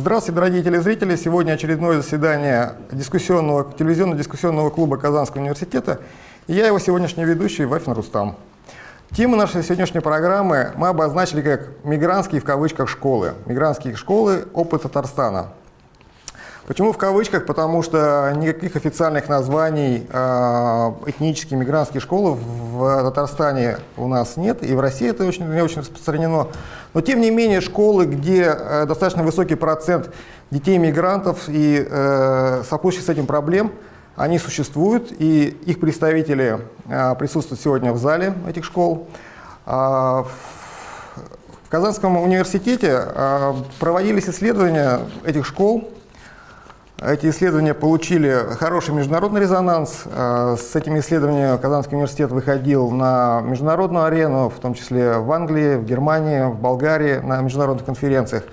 Здравствуйте, дорогие телезрители! Сегодня очередное заседание дискуссионного, телевизионно-дискуссионного клуба Казанского университета. И я его сегодняшний ведущий Вафин Рустам. Тему нашей сегодняшней программы мы обозначили как «Мигрантские в кавычках школы». Мигрантские школы – опыт Татарстана. Почему в кавычках? Потому что никаких официальных названий э, этнические мигрантские школы в Татарстане у нас нет, и в России это очень, не очень распространено. Но тем не менее школы, где э, достаточно высокий процент детей-мигрантов и э, сопутствующих с этим проблем, они существуют, и их представители э, присутствуют сегодня в зале этих школ. Э, в Казанском университете э, проводились исследования этих школ, эти исследования получили хороший международный резонанс. Э, с этими исследованиями Казанский университет выходил на международную арену, в том числе в Англии, в Германии, в Болгарии, на международных конференциях.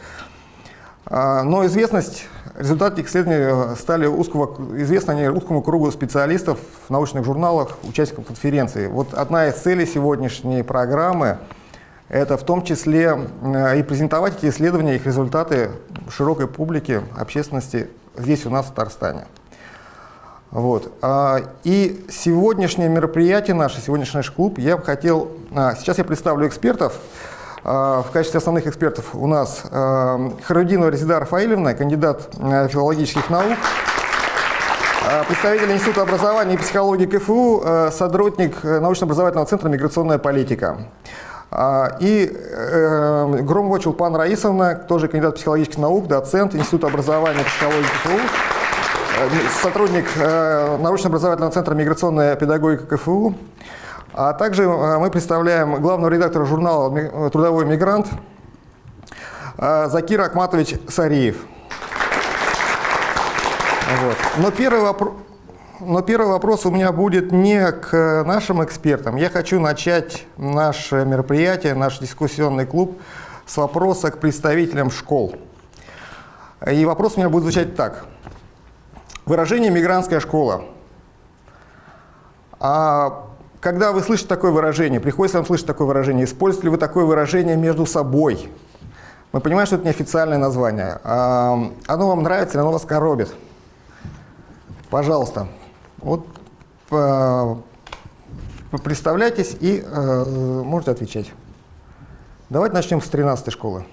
Э, но известность, результаты исследований стали узкого, известны они узкому кругу специалистов в научных журналах, участников конференции. Вот одна из целей сегодняшней программы – это в том числе э, и презентовать эти исследования, их результаты широкой публике, общественности здесь у нас в Татарстане. Вот. А, и сегодняшнее мероприятие, наш сегодняшний наш клуб, я бы хотел... А, сейчас я представлю экспертов. А, в качестве основных экспертов у нас Харудинова Резида Рафаилевна, кандидат филологических наук, представитель Института образования и психологии КФУ, сотрудник научно-образовательного центра «Миграционная политика». И э, Громова Чулпан Раисовна, тоже кандидат психологических наук, доцент Института образования и психологии КФУ, э, сотрудник э, научно-образовательного центра «Миграционная педагогика КФУ». А также мы представляем главного редактора журнала «Трудовой мигрант» Закир Акматович Сариев. Вот. Но первый вопрос... Но первый вопрос у меня будет не к нашим экспертам. Я хочу начать наше мероприятие, наш дискуссионный клуб с вопроса к представителям школ. И вопрос у меня будет звучать так. Выражение «мигрантская школа». А когда вы слышите такое выражение, приходится вам слышать такое выражение, используете ли вы такое выражение между собой? Мы понимаем, что это неофициальное название. А оно вам нравится или оно вас коробит? Пожалуйста. Вот э, представляйтесь и э, можете отвечать. Давайте начнем с 13 школы.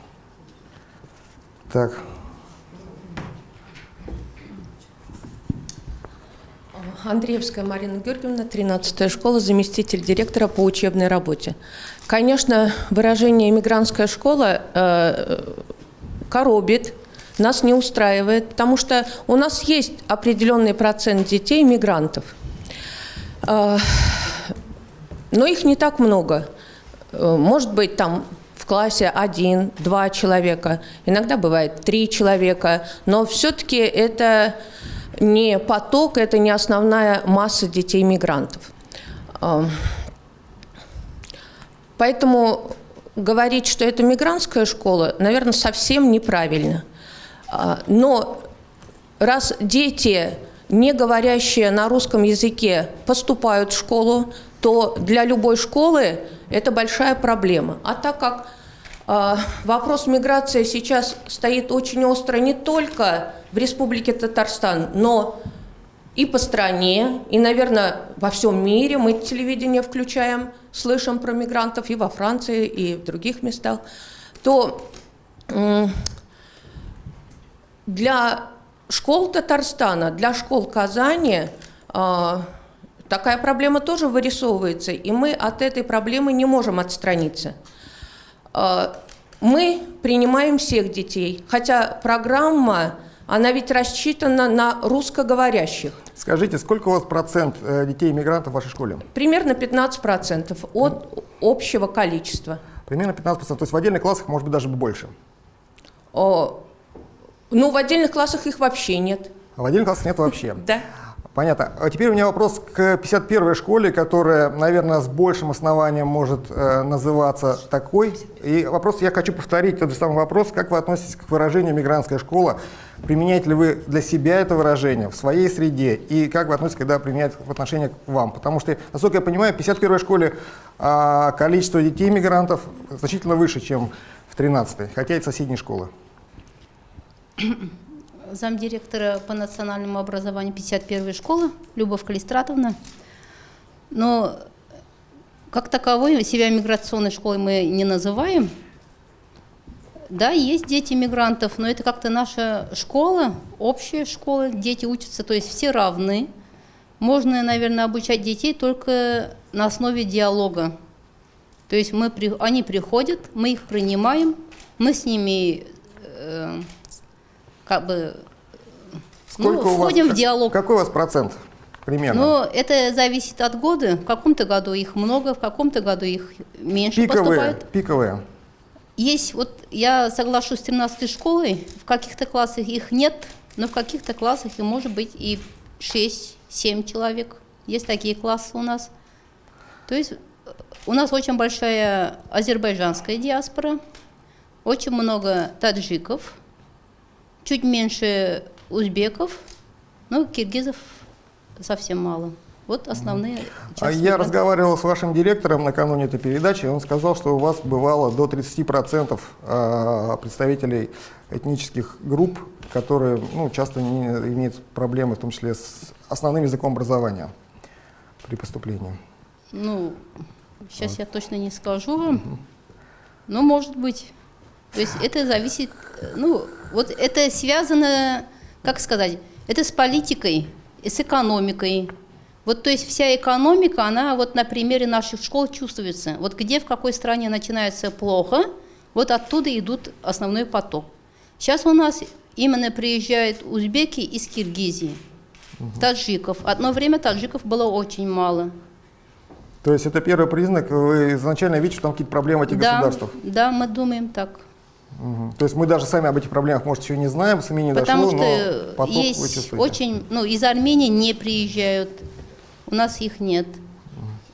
Так. Андреевская Марина Георгиевна, 13 школа, заместитель директора по учебной работе. Конечно, выражение «мигрантская школа» э, коробит, нас не устраивает, потому что у нас есть определенный процент детей мигрантов, а, но их не так много. Э, может быть, там в классе один, два человека, иногда бывает три человека, но все-таки это не поток, это не основная масса детей-мигрантов. А, поэтому говорить, что это мигрантская школа, наверное, совсем неправильно – но раз дети, не говорящие на русском языке, поступают в школу, то для любой школы это большая проблема. А так как э, вопрос миграции сейчас стоит очень остро не только в Республике Татарстан, но и по стране, и, наверное, во всем мире мы телевидение включаем, слышим про мигрантов и во Франции, и в других местах, то для школ Татарстана, для школ Казани э, такая проблема тоже вырисовывается, и мы от этой проблемы не можем отстраниться. Э, мы принимаем всех детей, хотя программа, она ведь рассчитана на русскоговорящих. Скажите, сколько у вас процент э, детей-иммигрантов в вашей школе? Примерно 15 процентов от общего количества. Примерно 15 процентов, то есть в отдельных классах может быть даже больше? Ну, в отдельных классах их вообще нет. А в отдельных классах нет вообще? Да. Понятно. А теперь у меня вопрос к 51-й школе, которая, наверное, с большим основанием может э, называться такой. И вопрос я хочу повторить, тот же самый вопрос. Как вы относитесь к выражению «мигрантская школа»? Применяете ли вы для себя это выражение в своей среде? И как вы относитесь, когда применяют в отношении к вам? Потому что, насколько я понимаю, в 51-й школе э, количество детей-мигрантов значительно выше, чем в 13-й, хотя и соседней школы. замдиректора по национальному образованию 51-й школы Любовь Калистратовна. Но как таковой себя миграционной школой мы не называем. Да, есть дети мигрантов, но это как-то наша школа, общая школа, дети учатся, то есть все равны. Можно, наверное, обучать детей только на основе диалога. То есть мы, они приходят, мы их принимаем, мы с ними э, как бы ну, у вас- входим в диалог. Какой у вас процент примерно? Но это зависит от года. В каком-то году их много, в каком-то году их меньше пиковые, поступает. пиковые. Есть, вот я соглашусь с 13 школой, в каких-то классах их нет, но в каких-то классах и может быть и 6-7 человек. Есть такие классы у нас. То есть э, у нас очень большая азербайджанская диаспора, очень много таджиков, чуть меньше узбеков, ну, киргизов совсем мало. Вот основные А Я мигрантов. разговаривал с вашим директором накануне этой передачи, и он сказал, что у вас бывало до 30% а, представителей этнических групп, которые ну, часто не имеют проблемы, в том числе с основным языком образования при поступлении. Ну, сейчас я точно не скажу вам, но может быть. То есть это зависит, ну, вот это связано, как сказать, это с политикой, и с экономикой. Вот, то есть вся экономика, она вот на примере наших школ чувствуется. Вот где, в какой стране начинается плохо, вот оттуда идут основной поток. Сейчас у нас именно приезжают узбеки из Киргизии, таджиков. Одно время таджиков было очень мало. То есть это первый признак, вы изначально видите, что там какие-то проблемы в этих да, государствах. Да, мы думаем так. Мгм. То есть мы даже сами об этих проблемах, может, еще не знаем, СМИ не Потому дошло, что но поток вы есть чувствуете. очень, ну, из Армении не приезжают, у нас их нет.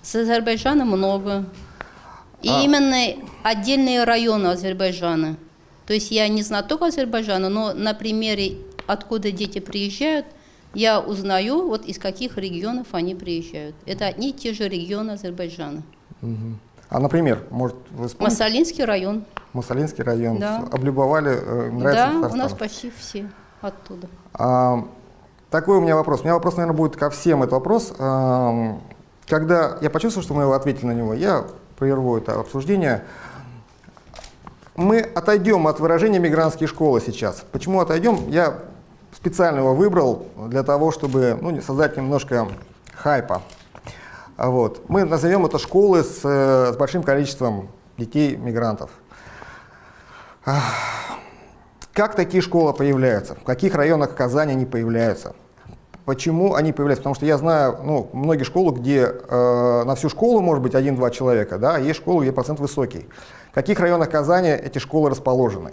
С Азербайджана много. И А- именно отдельные районы Азербайджана. То есть я не знаток Азербайджана, но на примере, откуда дети приезжают, я узнаю, вот из каких регионов они приезжают. Это одни и те же регионы Азербайджана. Мгм. А, например, может, вы вспомните? Масалинский район. Массалинский район, Да. облюбовали, э, нравится да, у Татарстан. нас почти все оттуда. А, такой у меня вопрос. У меня вопрос, наверное, будет ко всем этот вопрос. А, когда я почувствовал, что мы его ответили на него, я прерву это обсуждение. Мы отойдем от выражения «мигрантские школы» сейчас. Почему отойдем? Я специально его выбрал для того, чтобы ну, создать немножко хайпа. Вот. Мы назовем это школы с, э, с большим количеством детей-мигрантов. Как такие школы появляются? В каких районах Казани они появляются? Почему они появляются? Потому что я знаю ну, многие школы, где э, на всю школу может быть один-два человека, да, а есть школы, где процент высокий. В каких районах Казани эти школы расположены?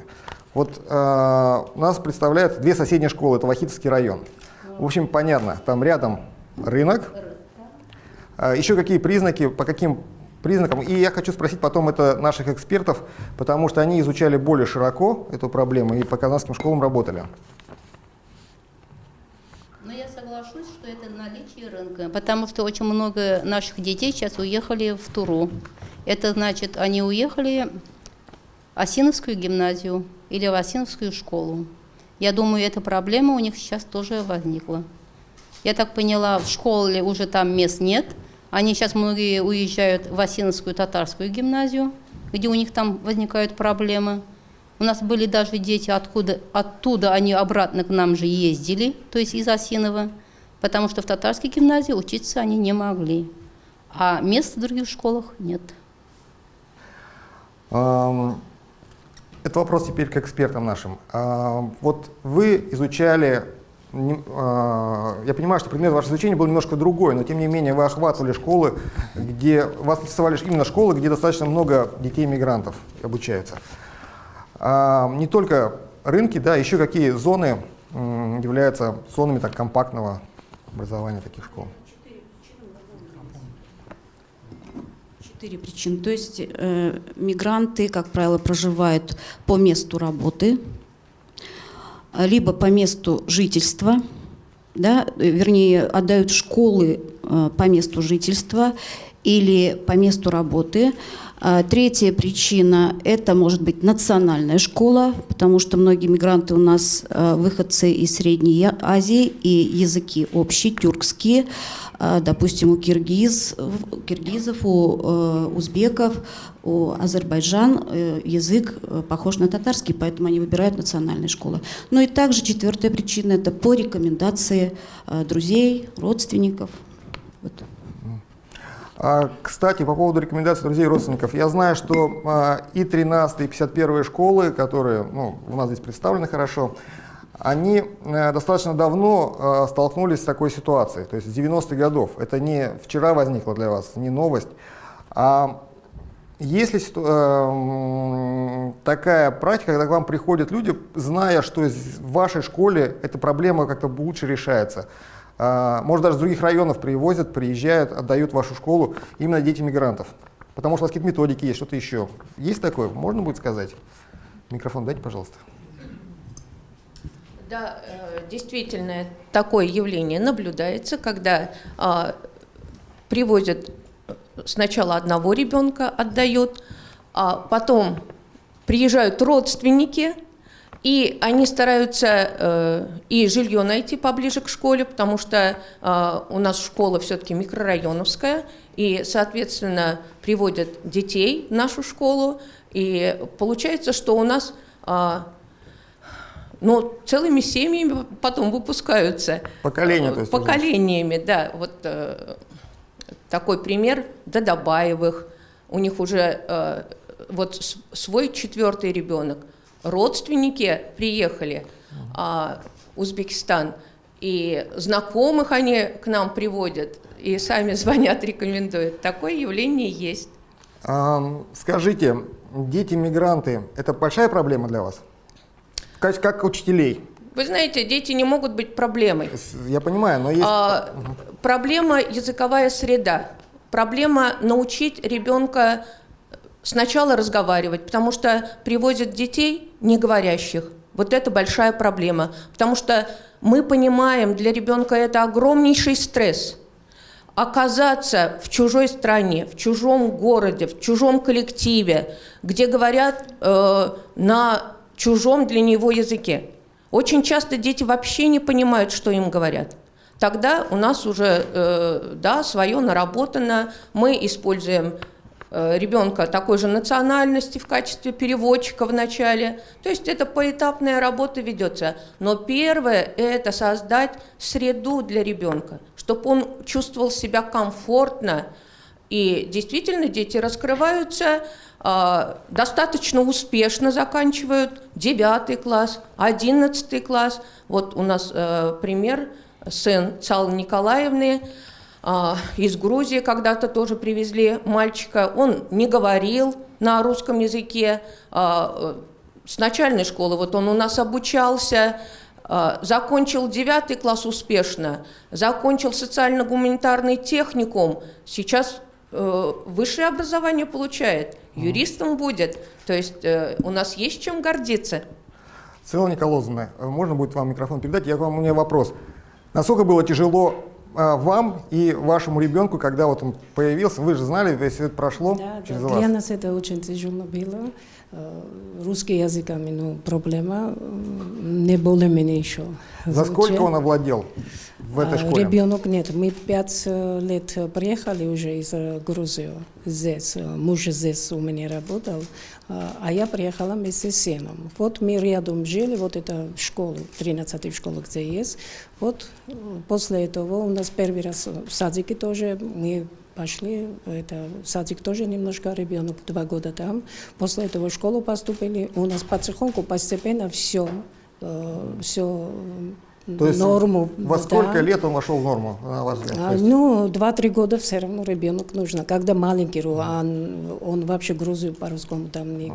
Вот э, у нас представляют две соседние школы, это Вахитовский район. В общем, понятно, там рядом рынок. А Еще какие признаки, по каким признакам? И я хочу спросить потом это наших экспертов, потому что они изучали более широко эту проблему и по казанским школам работали. Но я соглашусь, что это наличие рынка, потому что очень много наших детей сейчас уехали в Туру. Это значит, они уехали в Осиновскую гимназию или в Осиновскую школу. Я думаю, эта проблема у них сейчас тоже возникла. Я так поняла, в школе уже там мест нет. Они сейчас многие уезжают в Осиновскую татарскую гимназию, где у них там возникают проблемы. У нас были даже дети, откуда, оттуда они обратно к нам же ездили, то есть из Осинова, потому что в татарской гимназии учиться они не могли. А мест в других школах нет. Это вопрос теперь к экспертам нашим. Вот вы изучали, я понимаю, что предмет вашего изучения был немножко другой, но тем не менее вы охватывали школы, где вас интересовали именно школы, где достаточно много детей-мигрантов обучаются. А, Не только рынки, да, еще какие зоны являются зонами так, компактного образования таких школ? Четыре причины. То есть э, мигранты, как правило, проживают по месту работы, а, либо по месту жительства, да, вернее, отдают школы э, по месту жительства, или по месту работы. А, Третья причина – это может быть национальная школа, потому что многие мигранты у нас а, выходцы из Средней Азии, и языки общие, тюркские. А, Допустим, у киргиз, киргизов, у э, узбеков, у азербайджан э, язык э, похож на татарский, поэтому они выбирают национальные школы. Ну и также четвертая причина – это по рекомендации друзей, родственников. Вот. А, Кстати, по поводу рекомендаций друзей и родственников. Я знаю, что а, и 13 и 51 школы, которые ну, у нас здесь представлены хорошо, они э, достаточно давно э, столкнулись с такой ситуацией, то есть с 90-х годов. Это не вчера возникло для вас, не новость. А есть ли ситу- э, м, такая практика, когда к вам приходят люди, зная, что в вашей школе эта проблема как-то лучше решается? А, Может, даже с других районов привозят, приезжают, отдают вашу школу именно дети мигрантов? Потому что у вас какие-то методики есть, что-то еще. Есть такое? Можно будет сказать? Микрофон дайте, пожалуйста. Да, э, действительно, такое явление наблюдается, когда а, привозят сначала одного ребенка, отдают, а потом приезжают родственники, и они стараются э, и жилье найти поближе к школе, потому что э, у нас школа все-таки микрорайоновская, и, соответственно, приводят детей в нашу школу, и получается, что у нас а, но целыми семьями потом выпускаются. Поколения, то есть уже. Поколениями, да. Вот э, такой пример Дадабаевых. У них уже э, вот свой четвертый ребенок. Родственники приехали а, в Узбекистан, и знакомых они к нам приводят, и сами звонят, рекомендуют. Такое явление есть. Ам, Скажите, дети-мигранты – это большая проблема для вас? Как, как учителей? Вы знаете, дети не могут быть проблемой. Я понимаю, но есть… А, Проблема языковая среда. Проблема научить ребенка сначала разговаривать, потому что привозят детей не говорящих. Вот это большая проблема, потому что мы понимаем, для ребенка это огромнейший стресс. Оказаться в чужой стране, в чужом городе, в чужом коллективе, где говорят э, на чужом для него языке. Очень часто дети вообще не понимают, что им говорят. Тогда у нас уже, э, да, свое наработано. Мы используем ребенка такой же национальности в качестве переводчика в начале. То есть это поэтапная работа ведется. Но первое – это создать среду для ребенка, чтобы он чувствовал себя комфортно. И действительно дети раскрываются, а, достаточно успешно заканчивают 9 класс, 11 класс. Вот у нас э, пример, сын Цалы Николаевны, из Грузии когда-то тоже привезли мальчика. Он не говорил на русском языке. а, э, С начальной школы вот он у нас обучался, а, закончил 9 класс успешно, закончил социально-гуманитарный техникум, сейчас э, высшее образование получает, юристом будет. То есть э, у нас есть чем гордиться. Целла Николаевна, можно будет вам микрофон передать? Я к вам, у меня вопрос. Насколько было тяжело а, вам и вашему ребенку, когда вот он появился? Вы же знали, весь это прошло Да, через да. вас. Для нас это очень тяжело было. Э, Русский язык, ну, проблема не более-менее еще. За сколько он овладел в этой А, школе? Ребенок нет. Мы пять э, лет приехали уже из э, Грузии. Здесь. Муж здесь у меня работал. А я приехала вместе с сыном. Вот мы рядом жили, вот это школа, 13 школа, где есть. Вот после этого у нас первый раз в садике тоже мы пошли, это садик тоже немножко, ребенок два года там. После этого в школу поступили. У нас потихоньку, постепенно все, все То есть норму. Во да. сколько лет он вошел в норму, на ваш взгляд? А, есть ну, два-три года все равно ребенок нужно. Когда маленький, он, он вообще Грузию по-русскому там не...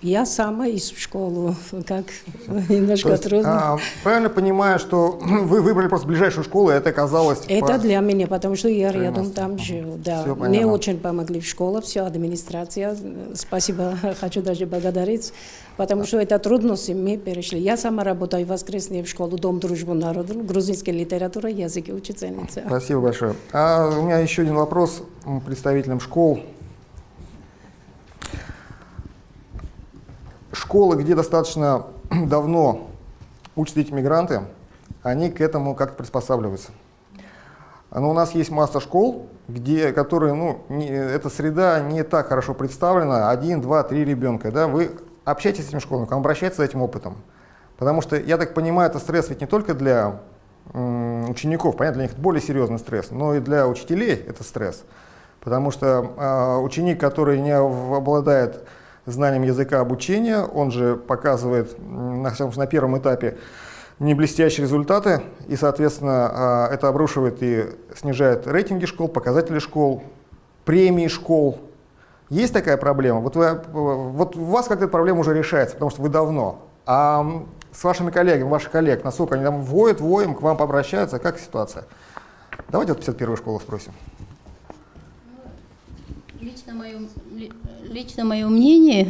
Я сама из школы, как немножко есть, трудно. а, правильно понимаю, что вы выбрали просто ближайшую школу, и это оказалось... Это по- для меня, потому что я рядом там жил. Да. Всё Мне понятно. очень помогли в школе, все, администрация. Спасибо, хочу даже благодарить, потому что это трудности мы перешли. Я сама работаю в воскресенье в школу Дом дружбы народа, грузинская литература, языки учительница. Спасибо большое. А у меня еще один вопрос представителям школ. Школы, где достаточно давно учат эти мигранты, они к этому как-то приспосабливаются. Но у нас есть масса школ, где, которые, ну, не, эта среда не так хорошо представлена, один, два, три ребенка. Да? Вы общаетесь с к вам обращаются за этим опытом. Потому что, я так понимаю, это стресс ведь не только для учеников, понятно, для них это более серьезный стресс, но и для учителей это стресс. Потому что э, ученик, который не обладает знанием языка обучения, он же показывает на, на первом этапе не блестящие результаты, и, соответственно, э, это обрушивает и снижает рейтинги школ, показатели школ, премии школ. Есть такая проблема? Вот, вы, вот у вас как-то эта проблема уже решается, потому что вы давно. А с вашими коллегами, ваших коллег, насколько они там воют, воем, к вам обращаются, как ситуация? Давайте вот 51 школу спросим. Лично мое, ли- лично мое мнение,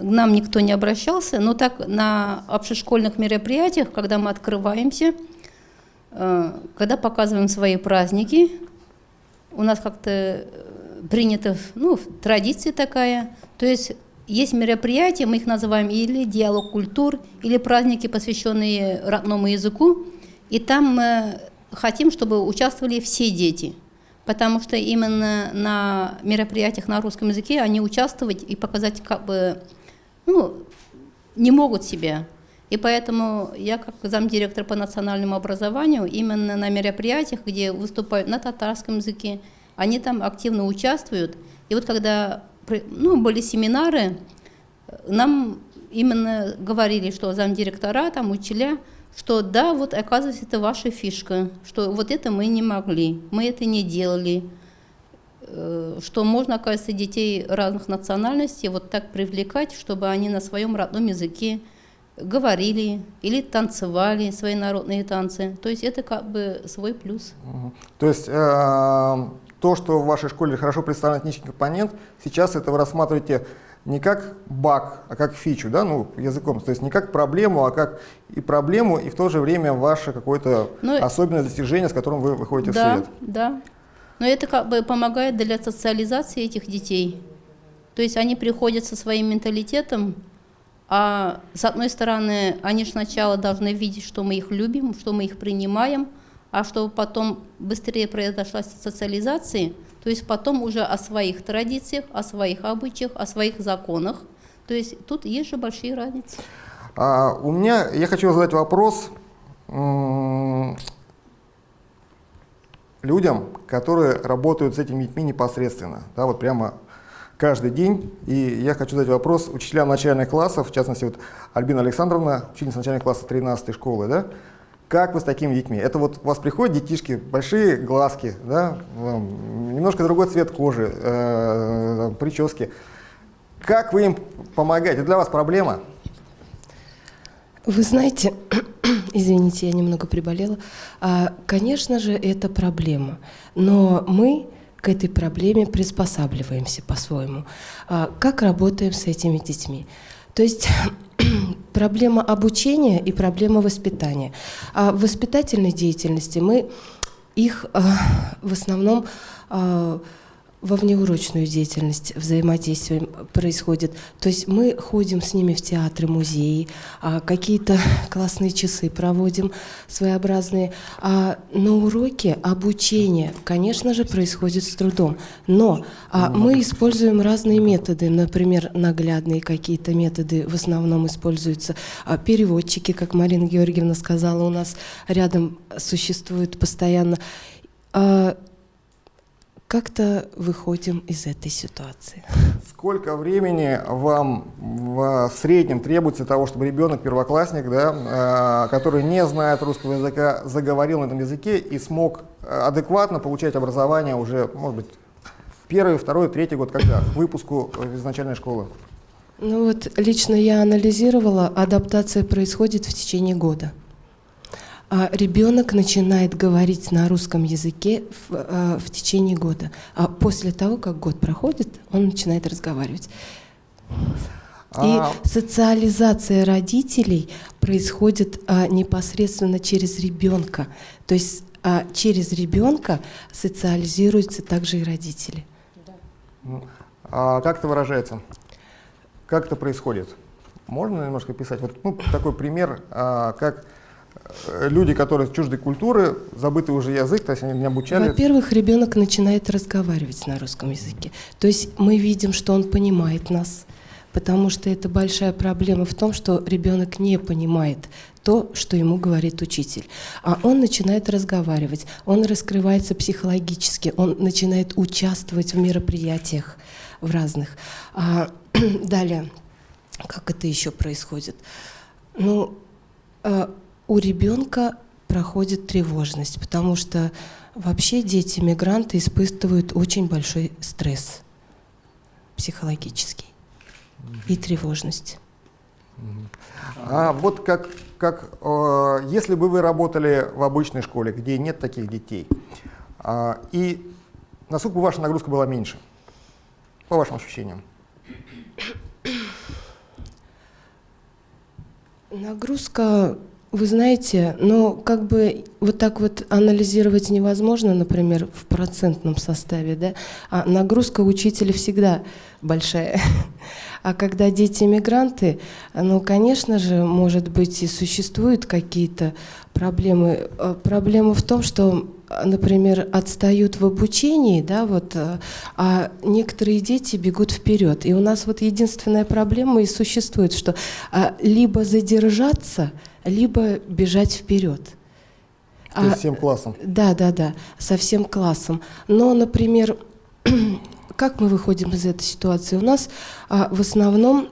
к нам никто не обращался, но так на общешкольных мероприятиях, когда мы открываемся, э, когда показываем свои праздники, у нас как-то принято, ну, традиция такая, то есть есть мероприятия, мы их называем или диалог культур, или праздники, посвященные родному языку, и там мы хотим, чтобы участвовали все дети, потому что именно на мероприятиях на русском языке они участвовать и показать как бы, ну, не могут себя. И поэтому я как замдиректор по национальному образованию именно на мероприятиях, где выступают на татарском языке, они там активно участвуют. И вот когда ну, были семинары, нам именно говорили, что замдиректора, там учителя, что да, вот оказывается, это ваша фишка, что вот это мы не могли, мы это не делали, Э, что можно, оказывается, детей разных национальностей вот так привлекать, чтобы они на своем родном языке говорили или танцевали свои народные танцы. То есть это как бы свой плюс. То есть э, то, что в вашей школе хорошо представлен этнический компонент, сейчас это вы рассматриваете не как баг, а как фичу, да, ну, языком, то есть не как проблему, а как и проблему, и в то же время ваше какое-то Ну, особенное достижение, с которым вы выходите в да, свет. да. Но это как бы помогает для социализации этих детей. То есть они приходят со своим менталитетом, а с одной стороны, они же сначала должны видеть, что мы их любим, что мы их принимаем, а чтобы потом быстрее произошла социализация, то есть потом уже о своих традициях, о своих обычаях, о своих законах. То есть тут есть же большие разницы. А, у меня, я хочу задать вопрос людям, которые работают с этими детьми непосредственно, да, вот прямо каждый день. И я хочу задать вопрос учителям начальных классов, в частности, вот Альбина Александровна, ученица начального класса 13 школы, да, как вы с такими детьми? Это вот у вас приходят детишки, большие глазки, да, немножко другой цвет кожи, э, прически. Как вы им помогаете? Для вас проблема? Вы знаете, извините, я немного приболела. А, Конечно же, это проблема, но мы к этой проблеме приспосабливаемся по-своему. А, Как работаем с этими детьми? То есть проблема обучения и проблема воспитания. А в воспитательной деятельности мы их а, в основном а, во внеурочную деятельность взаимодействие происходит. То есть мы ходим с ними в театры, музеи, а, какие-то классные часы проводим своеобразные. А на уроке обучение, конечно же, происходит с трудом. Но а, мы используем разные методы, например, наглядные какие-то методы в основном используются. А, переводчики, как Марина Георгиевна сказала, у нас рядом существуют постоянно. Как-то выходим из этой ситуации. Сколько времени вам в среднем требуется для того, чтобы ребенок, первоклассник, да, э, который не знает русского языка, заговорил на этом языке и смог э, адекватно получать образование уже, может быть, в первый, второй, третий год, когда? К выпуску из начальной школы. Ну вот лично я анализировала, адаптация происходит в течение года. А ребенок начинает говорить на русском языке в, э, в течение года. А после того, как год проходит, он начинает разговаривать. А, И социализация родителей происходит а, непосредственно через ребенка. То есть а, через ребенка социализируются также и родители. А как это выражается? Как это происходит? Можно немножко писать? Вот ну, такой пример, а, как люди, которые чуждой культуры, забытый уже язык, то есть они не обучали. Во-первых, ребенок начинает разговаривать на русском языке. То есть мы видим, что он понимает нас, потому что это большая проблема в том, что ребенок не понимает то, что ему говорит учитель. А он начинает разговаривать, он раскрывается психологически, он начинает участвовать в мероприятиях в разных. А, далее, как это еще происходит? Ну, а, у ребенка проходит тревожность, потому что вообще дети-мигранты испытывают очень большой стресс психологический и тревожность. А вот как, как э, если бы вы работали в обычной школе, где нет таких детей, э, и насколько бы ваша нагрузка была меньше, по вашим ощущениям? Нагрузка, вы знаете, но как бы вот так вот анализировать невозможно, например, в процентном составе, да, а нагрузка учителя всегда большая. А когда дети-мигранты, ну, конечно же, может быть, и существуют какие-то проблемы. Э, проблема в том, что, например, отстают в обучении, да, вот, а некоторые дети бегут вперед. И у нас вот единственная проблема и существует, что а, либо задержаться, либо бежать вперед. То есть всем классом? Да, да, да, со всем классом. Но, например, как мы выходим из этой ситуации? У нас а, в основном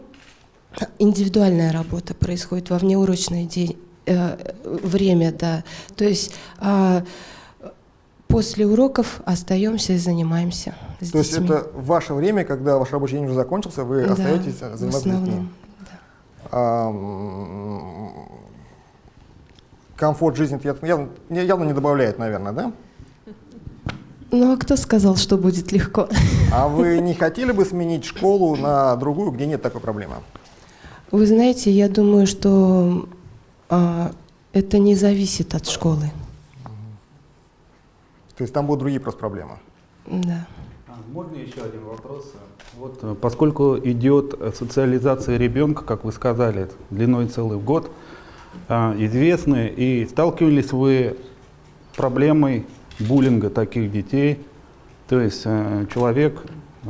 индивидуальная работа происходит во внеурочное день, э, время, да. То есть а, после уроков остаемся и занимаемся. С То есть детьми. это ваше время, когда ваш рабочий день уже закончился, вы Да, остаетесь в заниматься детьми? основном, да. А, комфорт жизни это явно, явно не добавляет, наверное, да? Ну а кто сказал, что будет легко? А вы не хотели бы сменить школу на другую, где нет такой проблемы? Вы знаете, я думаю, что а, это не зависит от школы. То есть там будут другие просто проблемы? Да. А, Можно еще один вопрос? Вот, э, поскольку идет социализация ребенка, как вы сказали, длиной целый год, а, известны и сталкивались вы с проблемой буллинга таких детей. То есть э, человек э,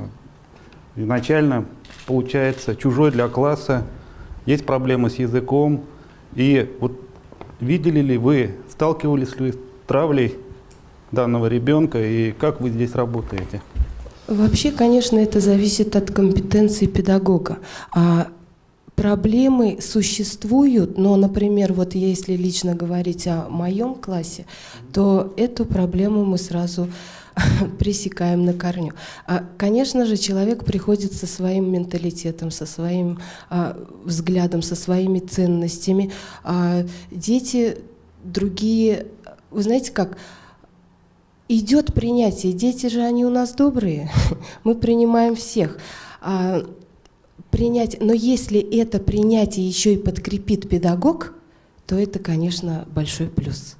изначально получается чужой для класса, есть проблемы с языком. И вот видели ли вы, сталкивались ли вы с травлей данного ребенка и как вы здесь работаете? Вообще, конечно, это зависит от компетенции педагога. А проблемы существуют, но, например, вот если лично говорить о моем классе, то эту проблему мы сразу пресекаем на корню. А, конечно же, человек приходит со своим менталитетом, со своим а, взглядом, со своими ценностями. А дети другие, вы знаете как, идет принятие. Дети же они у нас добрые, мы принимаем всех. А, принять, но если это принятие еще и подкрепит педагог, то это, конечно, большой плюс.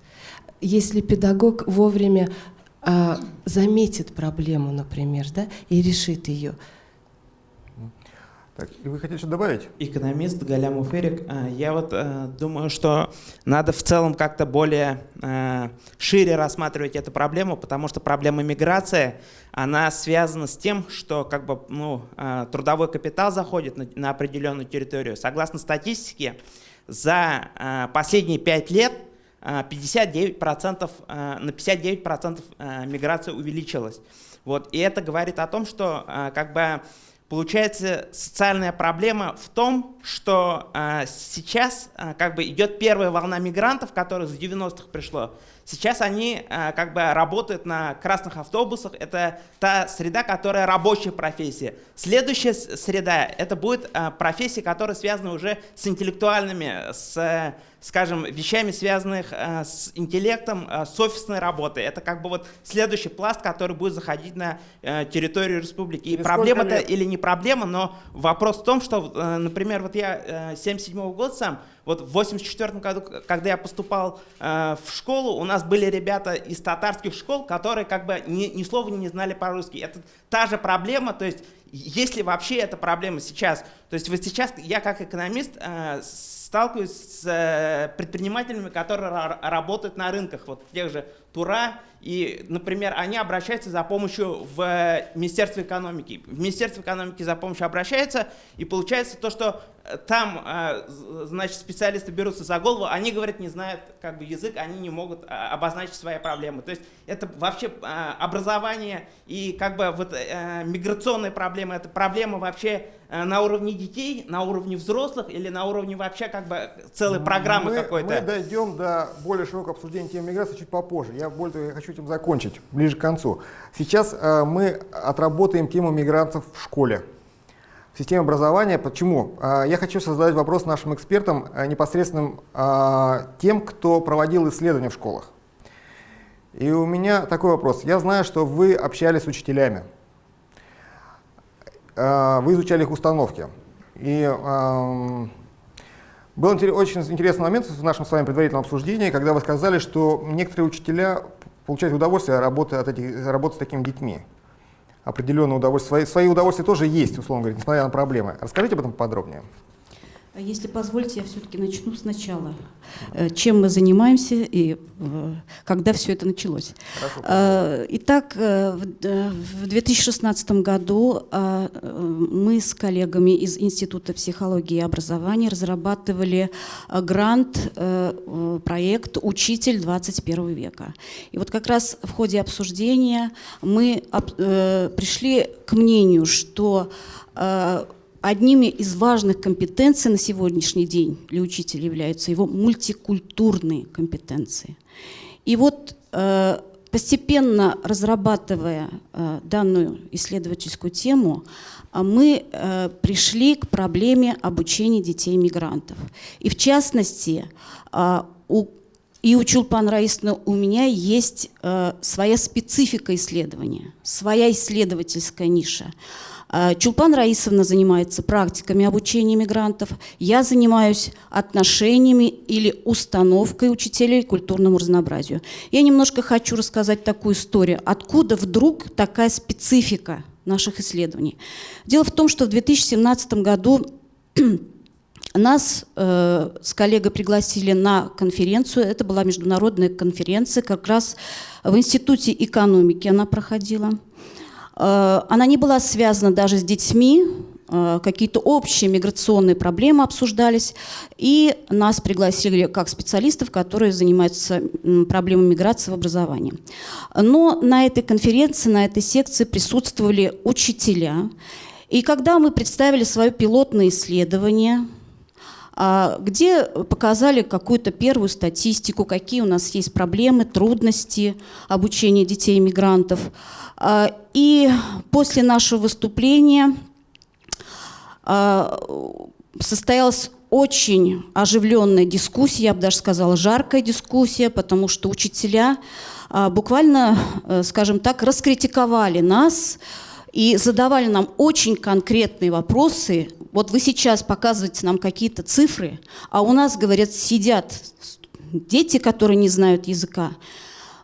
Если педагог вовремя а, заметит проблему, например, да, и решит ее, Так, и вы хотите что добавить? Экономист Галямов Эрик. А, Я вот э, думаю, что надо в целом как-то более э, шире рассматривать эту проблему, потому что проблема миграции, она связана с тем, что как бы, ну, э, трудовой капитал заходит на, определенную территорию. Согласно статистике, за последние пять лет э, 59%, э, на 59% э, миграция увеличилась. Вот. И это говорит о том, что как бы Получается, социальная проблема в том, что э, сейчас э, как бы идет первая волна мигрантов, которая с 90-х пришло. Сейчас они э, как бы работают на красных автобусах. Это та среда, которая рабочая профессия. Следующая среда – это будет э, профессии, которые связаны уже с интеллектуальными, с, скажем, вещами, связанных э, с интеллектом, э, с офисной работой. Это как бы вот следующий пласт, который будет заходить на э, территорию республики. И сколько лет? или не проблема, но вопрос в том, что, например, вот я 77 года сам, Вот в 84 году, когда я поступал в школу, у нас были ребята из татарских школ, которые как бы ни, ни слова не знали по-русски. Это та же проблема, то есть если вообще эта проблема сейчас. То есть вот сейчас я как экономист э, сталкиваюсь с э, предпринимателями, которые работают на рынках, вот тех же Тура, и, например, они обращаются за помощью в Министерство экономики. В Министерство экономики за помощью обращаются, и получается то, что э, там, э, значит, специалисты берутся за голову, они, говорят, не знают как бы язык, они не могут обозначить свои проблемы. То есть это вообще образование и как бы вот миграционные проблемы, это проблема вообще на уровне детей, на уровне взрослых или на уровне вообще как бы целой программы какой-то? Мы дойдем до более широкого обсуждения темы миграции чуть попозже. Я более хочу этим закончить, ближе к концу. Сейчас э, мы отработаем тему мигрантов в школе в системе образования. Почему? Э, я хочу задать вопрос нашим экспертам, э, непосредственным э, тем, кто проводил исследования в школах. И у меня такой вопрос. Я знаю, что вы общались с учителями. Э, вы изучали их установки. И э, был очень интересный момент в нашем с вами предварительном обсуждении, когда вы сказали, что некоторые учителя получают удовольствие работы от этих, работать с такими детьми. Определенное удовольствие. Свои, свои удовольствия тоже есть, условно говоря, несмотря на проблемы. Расскажите об этом подробнее. Если позволите, я все-таки начну сначала. Э, чем мы занимаемся и э, когда все это началось. Хорошо. Э, итак, в 2016 году мы с коллегами из Института психологии и образования разрабатывали грант, проект «Учитель 21 века». И вот как раз в ходе обсуждения мы пришли к мнению, что Одними из важных компетенций на сегодняшний день для учителя являются его мультикультурные компетенции. И вот э, постепенно разрабатывая э, данную исследовательскую тему, э, мы э, пришли к проблеме обучения детей-мигрантов. И в частности, у и у Чулпан Раисовны у меня есть э, своя специфика исследования, своя исследовательская ниша. А, Чулпан Раисовна занимается практиками обучения мигрантов. Я занимаюсь отношениями или установкой учителей к культурному разнообразию. Я немножко хочу рассказать такую историю. Откуда вдруг такая специфика наших исследований? Дело в том, что в 2017 году нас э, с коллегой пригласили на конференцию. Это была международная конференция, как раз в Институте экономики она проходила. Э, она не была связана даже с детьми, э, какие-то общие миграционные проблемы обсуждались, и нас пригласили как специалистов, которые занимаются проблемой миграции в образовании. Но на этой конференции, на этой секции присутствовали учителя, и когда мы представили свое пилотное исследование, где показали какую-то первую статистику, какие у нас есть проблемы, трудности обучения детей-мигрантов, а, и после нашего выступления а, состоялась очень оживленная дискуссия, я бы даже сказала, жаркая дискуссия, потому что учителя а, буквально, э, скажем так, раскритиковали нас и задавали нам очень конкретные вопросы. Вот вы сейчас показываете нам какие-то цифры, а у нас, говорят, сидят дети, которые не знают языка.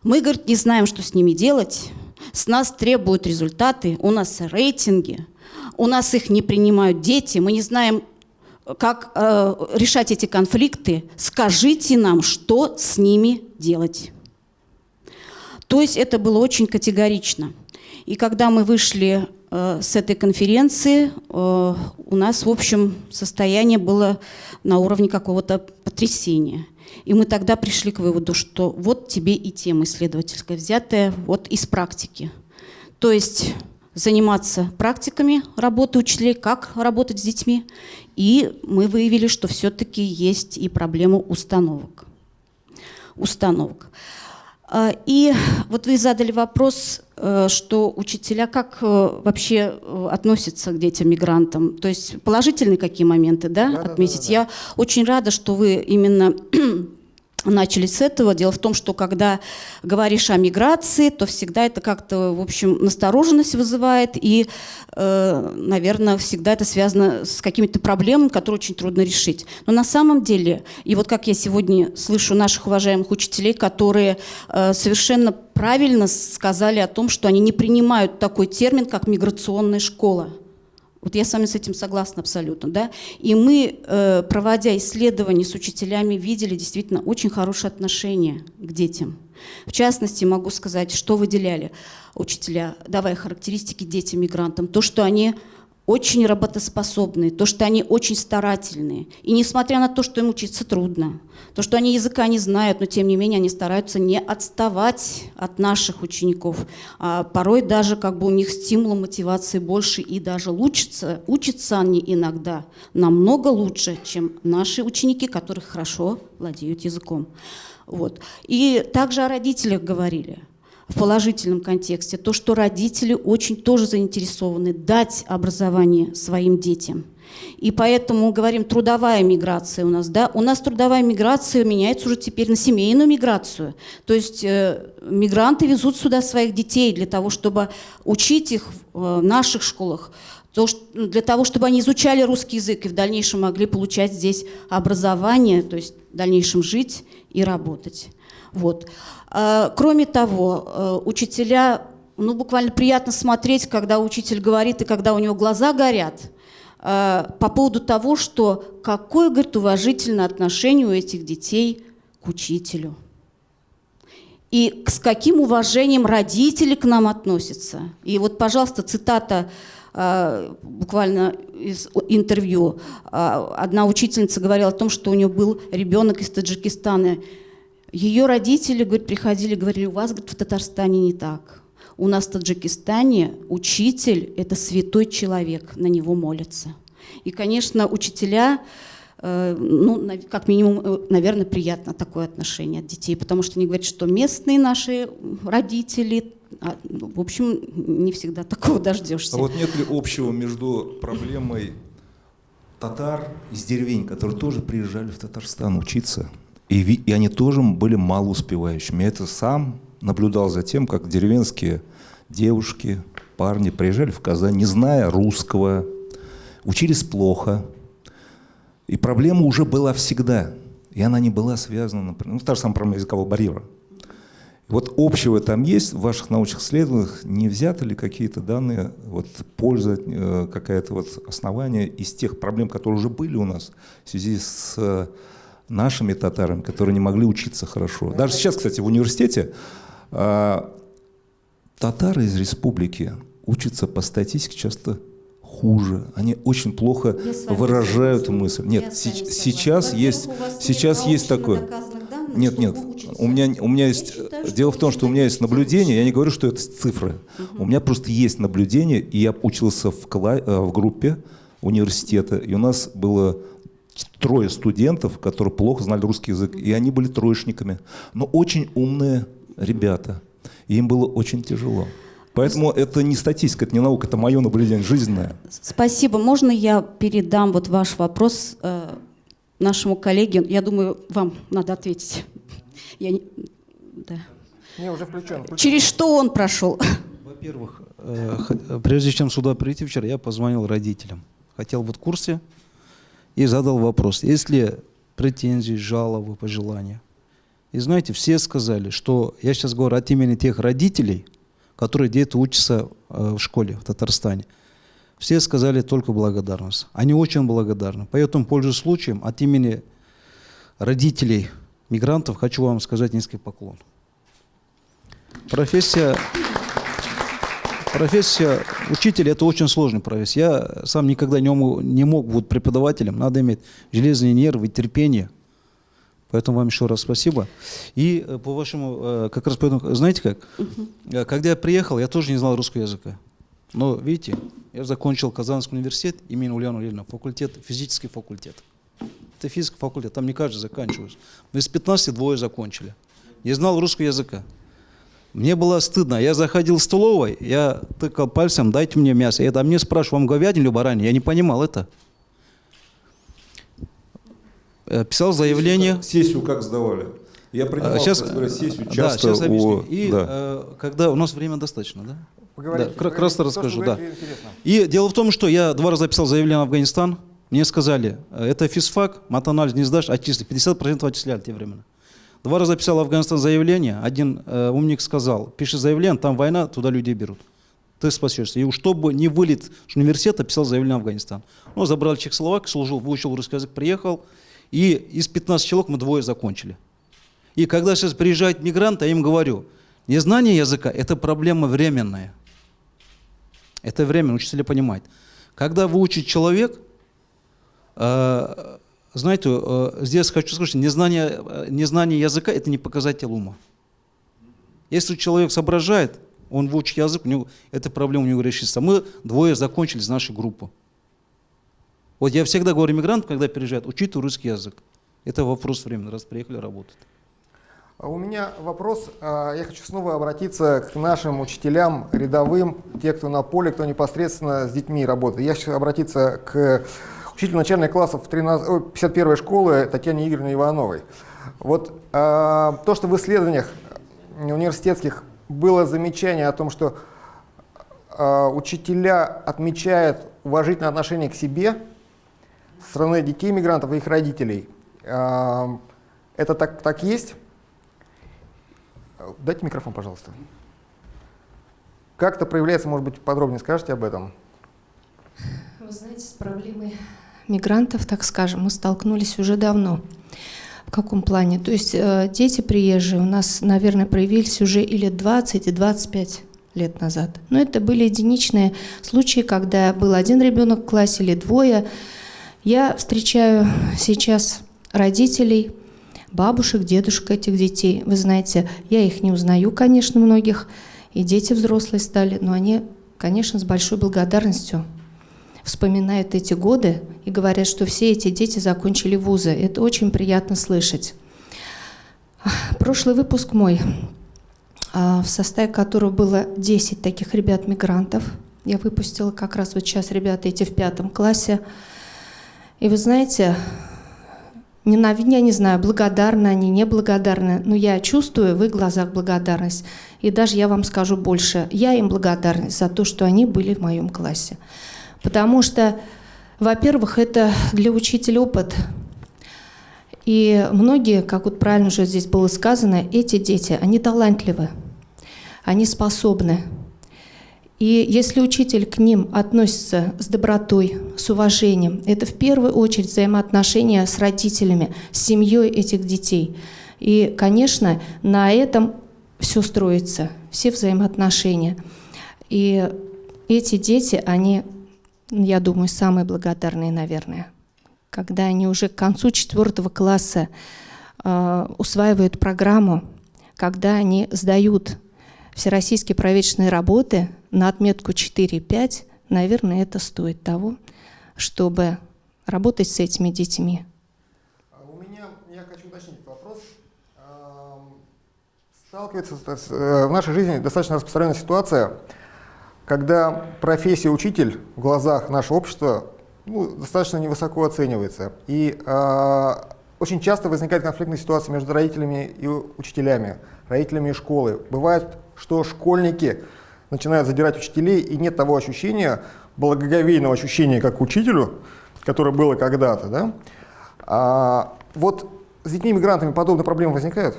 Мы, говорит, не знаем, что с ними делать. С нас требуют результаты, у нас рейтинги, у нас их не принимают дети, мы не знаем, как э, решать эти конфликты. Скажите нам, что с ними делать. То есть это было очень категорично. И когда мы вышли э, с этой конференции, э, у нас, в общем, состояние было на уровне какого-то потрясения – и мы тогда пришли к выводу, что вот тебе и тема исследовательская, взятая вот из практики. То есть заниматься практиками работы учителей, как работать с детьми. И мы выявили, что все-таки есть и проблема установок. Установок. А, и вот вы задали вопрос, э, что учителя как э, вообще э, относятся к детям-мигрантам. То есть положительные какие моменты да, да, отметить. Да, да, да. Я очень рада, что вы именно начали с этого. Дело в том, что когда говоришь о миграции, то всегда это как-то, в общем, настороженность вызывает, и, э, наверное, всегда это связано с какими-то проблемами, которые очень трудно решить. Но на самом деле, и вот как я сегодня слышу наших уважаемых учителей, которые э, совершенно правильно сказали о том, что они не принимают такой термин, как миграционная школа. Вот я с вами с этим согласна абсолютно. Да? И мы, э, проводя исследования с учителями, видели действительно очень хорошее отношение к детям. В частности, могу сказать, что выделяли учителя, давая характеристики детям-мигрантам. То, что они очень работоспособные, то, что они очень старательные. И несмотря на то, что им учиться трудно, то, что они языка не знают, но тем не менее они стараются не отставать от наших учеников. А порой даже как бы у них стимула мотивации больше и даже учатся, учатся они иногда намного лучше, чем наши ученики, которые хорошо владеют языком. Вот. И также о родителях говорили в положительном контексте, то, что родители очень тоже заинтересованы дать образование своим детям. И поэтому говорим трудовая миграция у нас, да, у нас трудовая миграция меняется уже теперь на семейную миграцию. То есть э, мигранты везут сюда своих детей для того, чтобы учить их в э, наших школах, то, для того, чтобы они изучали русский язык и в дальнейшем могли получать здесь образование, то есть в дальнейшем жить и работать. Вот. А, кроме того, э, учителя, ну, буквально приятно смотреть, когда учитель говорит и когда у него глаза горят, э, по поводу того, что какое, говорит, уважительное отношение у этих детей к учителю. И с каким уважением родители к нам относятся. И вот, пожалуйста, цитата э, буквально из интервью. Одна учительница говорила о том, что у нее был ребенок из Таджикистана, ее родители, говорит, приходили, говорили, у вас, говорит, в Татарстане не так. У нас в Таджикистане учитель – это святой человек, на него молятся. И, конечно, учителя, э, ну, как минимум, э, наверное, приятно такое отношение от детей, потому что они говорят, что местные наши родители, а, ну, в общем, не всегда такого дождешься. А вот нет ли общего между проблемой татар из деревень, которые тоже приезжали в Татарстан учиться, и, и они тоже были малоуспевающими. Я это сам наблюдал за тем, как деревенские девушки, парни приезжали в Казань, не зная русского, учились плохо. И проблема уже была всегда. И она не была связана, например, ну, та же самая проблема языкового барьера. Вот общего там есть в ваших научных исследованиях, не взяты ли какие-то данные, вот польза, э, какая-то вот основание из тех проблем, которые уже были у нас в связи с нашими татарами, которые не могли учиться хорошо. Даже сейчас, кстати, в университете э, татары из республики учатся по статистике часто хуже. Они очень плохо выражают мысль. Нет, сейчас есть, сейчас есть такое. Нет, нет. У меня, у меня есть. Считаю, дело в том, что у меня есть наблюдение. Я не говорю, что это цифры. Угу. У меня просто есть наблюдение, и я учился в, кла э, в группе университета, и у нас было трое студентов, которые плохо знали русский язык, и они были троечниками, но очень умные ребята, и им было очень тяжело. Поэтому это не статистика, это не наука, это мое наблюдение жизненное. Спасибо. Можно я передам вот ваш вопрос э, нашему коллеге? Я думаю, вам надо ответить. Я не... Да. Не, уже включен, включен. Через что он прошел? Во-первых, э, прежде чем сюда прийти вчера, я позвонил родителям. Хотел вот в курсе, и задал вопрос, есть ли претензии, жалобы, пожелания. И знаете, все сказали, что я сейчас говорю от имени тех родителей, которые дети учатся э, в школе в Татарстане. Все сказали только благодарность. Они очень благодарны. Поэтому, пользуясь случаем, от имени родителей мигрантов хочу вам сказать низкий поклон. Профессия Профессия учителя – это очень сложная профессия. Я сам никогда не мог, не мог быть преподавателем. Надо иметь железные нервы, терпение. Поэтому вам еще раз спасибо. И э, по вашему, э, как раз поэтому, знаете как, угу. когда я приехал, я тоже не знал русского языка. Но видите, я закончил Казанский университет имени Ульяна Ильина, факультет, физический факультет. Это физический факультет, там не каждый заканчивает. Но из 15 двое закончили. Не знал русского языка. Мне было стыдно. Я заходил в столовой, я тыкал пальцем, дайте мне мясо. Это мне спрашивают, вам говядину или баранину? Я не понимал это. Писал заявление. Сессию как, сессию как сдавали? Я принимал, сейчас, сессию да, часто сейчас объясню. у- И да. э, когда у нас время достаточно, да? Поговорите, да, поговорите. красно То, что расскажу, да. интересно. И дело в том, что я два раза писал заявление в Афганистан. Мне сказали, э, это физфак, матанализ не сдашь, отчисли. 50% отчисляли те времена. Два раза писал Афганистан заявление. Один э, умник сказал, пиши заявление, там война, туда людей берут. Ты спасешься. И чтобы не вылет с университета, писал заявление в Афганистан. Ну, забрал Чехословак, служил, выучил русский язык, приехал. И из 15 человек мы двое закончили. И когда сейчас приезжают мигранты, я им говорю, незнание языка – это проблема временная. Это время, учителя понимают. Когда выучит человек, э, знаете, э, здесь хочу сказать, что незнание, э, незнание языка – это не показатель ума. Если человек соображает, он выучит язык, у него, эта проблема у него решится. Мы двое закончили из нашей группы. Вот я всегда говорю мигрантам, когда приезжают, учите русский язык. Это вопрос времени, раз приехали работать. А У меня вопрос. а, Я хочу снова обратиться к нашим учителям рядовым, те, кто на поле, кто непосредственно с детьми работает. Я хочу обратиться к учителю начальных классов 13, ой, 51 школы Татьяне Игоревне Ивановой. Вот а, то, что в исследованиях университетских было замечание о том, что а, учителя отмечают уважительное отношение к себе со стороны детей мигрантов и их родителей. А, Это так, так есть? Дайте микрофон, пожалуйста. Как это проявляется, может быть, подробнее скажете об этом? Вы знаете, с проблемой мигрантов, так скажем, мы столкнулись уже давно. В каком плане? То есть э, дети приезжие у нас, наверное, проявились уже и лет 20, и 25 лет назад. Но это были единичные случаи, когда был один ребенок в классе или двое. Я встречаю сейчас родителей, бабушек, дедушек этих детей. Вы знаете, я их не узнаю, конечно, многих, и дети взрослые стали, но они, конечно, с большой благодарностью вспоминают эти годы и говорят, что все эти дети закончили вузы. Это очень приятно слышать. Прошлый выпуск мой, а, в составе которого было 10 таких ребят-мигрантов, я выпустила как раз вот сейчас ребята эти в пятом классе. И вы знаете, ненавидя, я не знаю, благодарны они, неблагодарны, но я чувствую в их глазах благодарность. И даже я вам скажу больше, я им благодарна за то, что они были в моем классе. Потому что, во-первых, это для учителя опыт. И многие, как вот правильно уже здесь было сказано, эти дети, они талантливы, они способны. И если учитель к ним относится с добротой, с уважением, это в первую очередь взаимоотношения с родителями, с семьей этих детей. И, конечно, на этом все строится, все взаимоотношения. И эти дети, они, я думаю, самые благодарные, наверное, когда они уже к концу четвертого класса э, усваивают программу, когда они сдают всероссийские проверочные работы на отметку 4-5, наверное, это стоит того, чтобы работать с этими детьми. А У меня, я хочу уточнить вопрос. Ам, Сталкивается э, в нашей жизни достаточно распространенная ситуация, когда профессия учитель в глазах нашего общества ну, достаточно невысоко оценивается. И а, очень часто возникает конфликтная ситуация между родителями и учителями, родителями и школы. Бывает, что школьники начинают задирать учителей, и нет того ощущения, благоговейного ощущения, как учителю, которое было когда-то. Да? А, вот с детьми-мигрантами подобные проблемы возникают?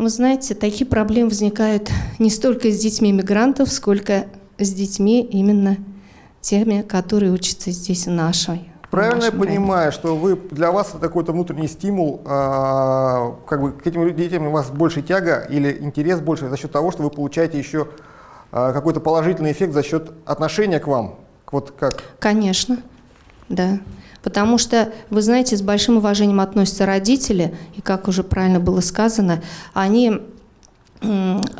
Вы знаете, такие проблемы возникают не столько с детьми мигрантов, сколько с детьми именно теми, которые учатся здесь в нашей. Правильно я нашем районе. понимаю, что вы, для вас это какой-то внутренний стимул, а, как бы к этим детям у вас больше тяга или интерес больше за счет того, что вы получаете еще а, какой-то положительный эффект за счет отношения к вам? Вот как? Конечно, да. Потому что, вы знаете, с большим уважением относятся родители, и как уже правильно было сказано, они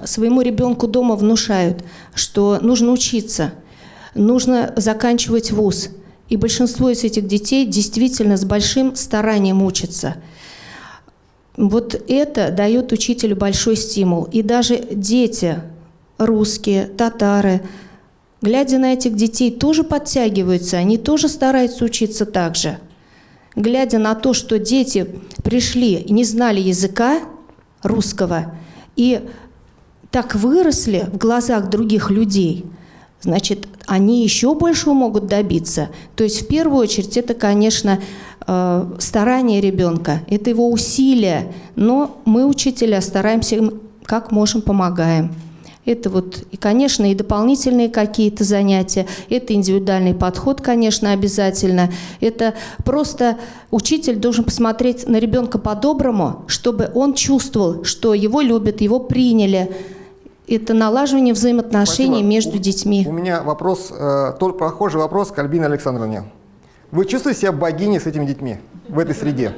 своему ребенку дома внушают, что нужно учиться, нужно заканчивать вуз. И большинство из этих детей действительно с большим старанием учатся. Вот это дает учителю большой стимул. И даже дети, русские, татары, глядя на этих детей, тоже подтягиваются, они тоже стараются учиться так же. глядя на то, что дети пришли и не знали языка русского, и так выросли в глазах других людей, значит, они еще большего могут добиться. То есть в первую очередь это, конечно, э, старание ребенка, это его усилия, но мы, учителя, стараемся как можем, помогаем. Это вот, и, конечно, и дополнительные какие-то занятия, это индивидуальный подход, конечно, обязательно. Это просто учитель должен посмотреть на ребенка по-доброму, чтобы он чувствовал, что его любят, его приняли. Это налаживание взаимоотношений Спасибо. между У- детьми. У меня вопрос, э, только похожий вопрос к Альбине Александровне. Вы чувствуете себя богиней с этими детьми в этой среде?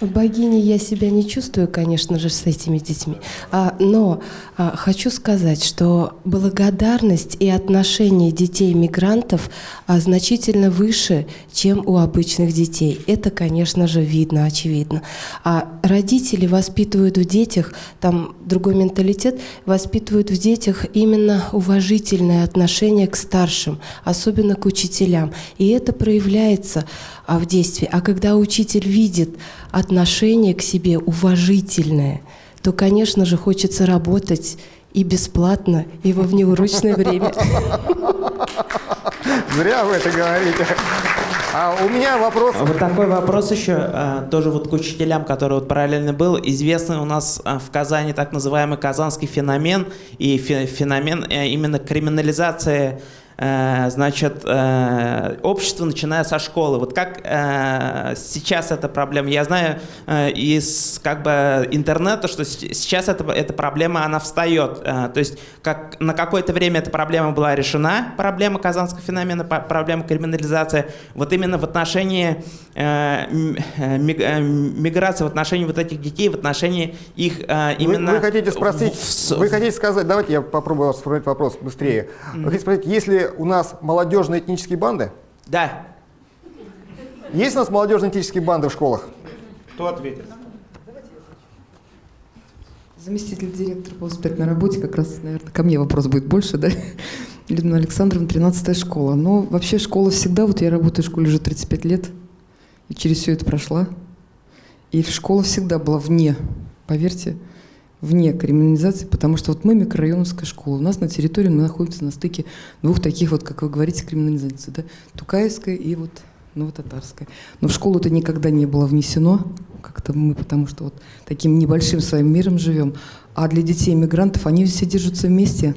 Богиней я себя не чувствую, конечно же, с этими детьми. А, но а, хочу сказать, что благодарность и отношение детей-мигрантов а, значительно выше, чем у обычных детей. Это, конечно же, видно, очевидно. А родители воспитывают в детях, там другой менталитет, воспитывают в детях именно уважительное отношение к старшим, особенно к учителям. И это проявляется а, в действии. А когда учитель видит отношение к себе уважительное, то, конечно же, хочется работать и бесплатно, и во внеурочное время. Зря вы это говорите. А у меня вопрос... Вот такой вопрос еще, э, тоже вот к учителям, который вот параллельно был. Известный у нас э, в Казани так называемый казанский феномен, и фе- феномен э, именно криминализации значит, э, общества, начиная со школы. Вот как э, сейчас эта проблема? Я знаю э, из как бы интернета, что сейчас эта, эта проблема, она встает. Э, то есть как, на какое-то время эта проблема была решена, проблема казанского феномена, проблема криминализации. Вот именно в отношении э, э, э, миграции, в отношении вот этих детей, в отношении их э, Вы, именно... вы хотите спросить, в- вы хотите сказать, давайте я попробую вас сформулировать вопрос быстрее. Вы хотите спросить, есть ли у нас молодежные этнические банды? Да. Есть у нас молодежные этнические банды в школах? Кто ответит? Заместитель директора по воспитательной работе, как раз, наверное, ко мне вопрос будет больше, да? Людмила Александровна, 13 школа. Но вообще школа всегда, вот я работаю в школе уже 35 лет, и через все это прошла. И школа всегда была вне, поверьте, вне криминализации, потому что вот мы микрорайоновская школа. У нас на территории мы находимся на стыке двух таких вот, как вы говорите, криминализаций, да? Тукаевская и вот Новотатарская. Но в школу это никогда не было внесено, как-то мы, потому что вот таким небольшим своим миром живем. А для детей иммигрантов они все держатся вместе.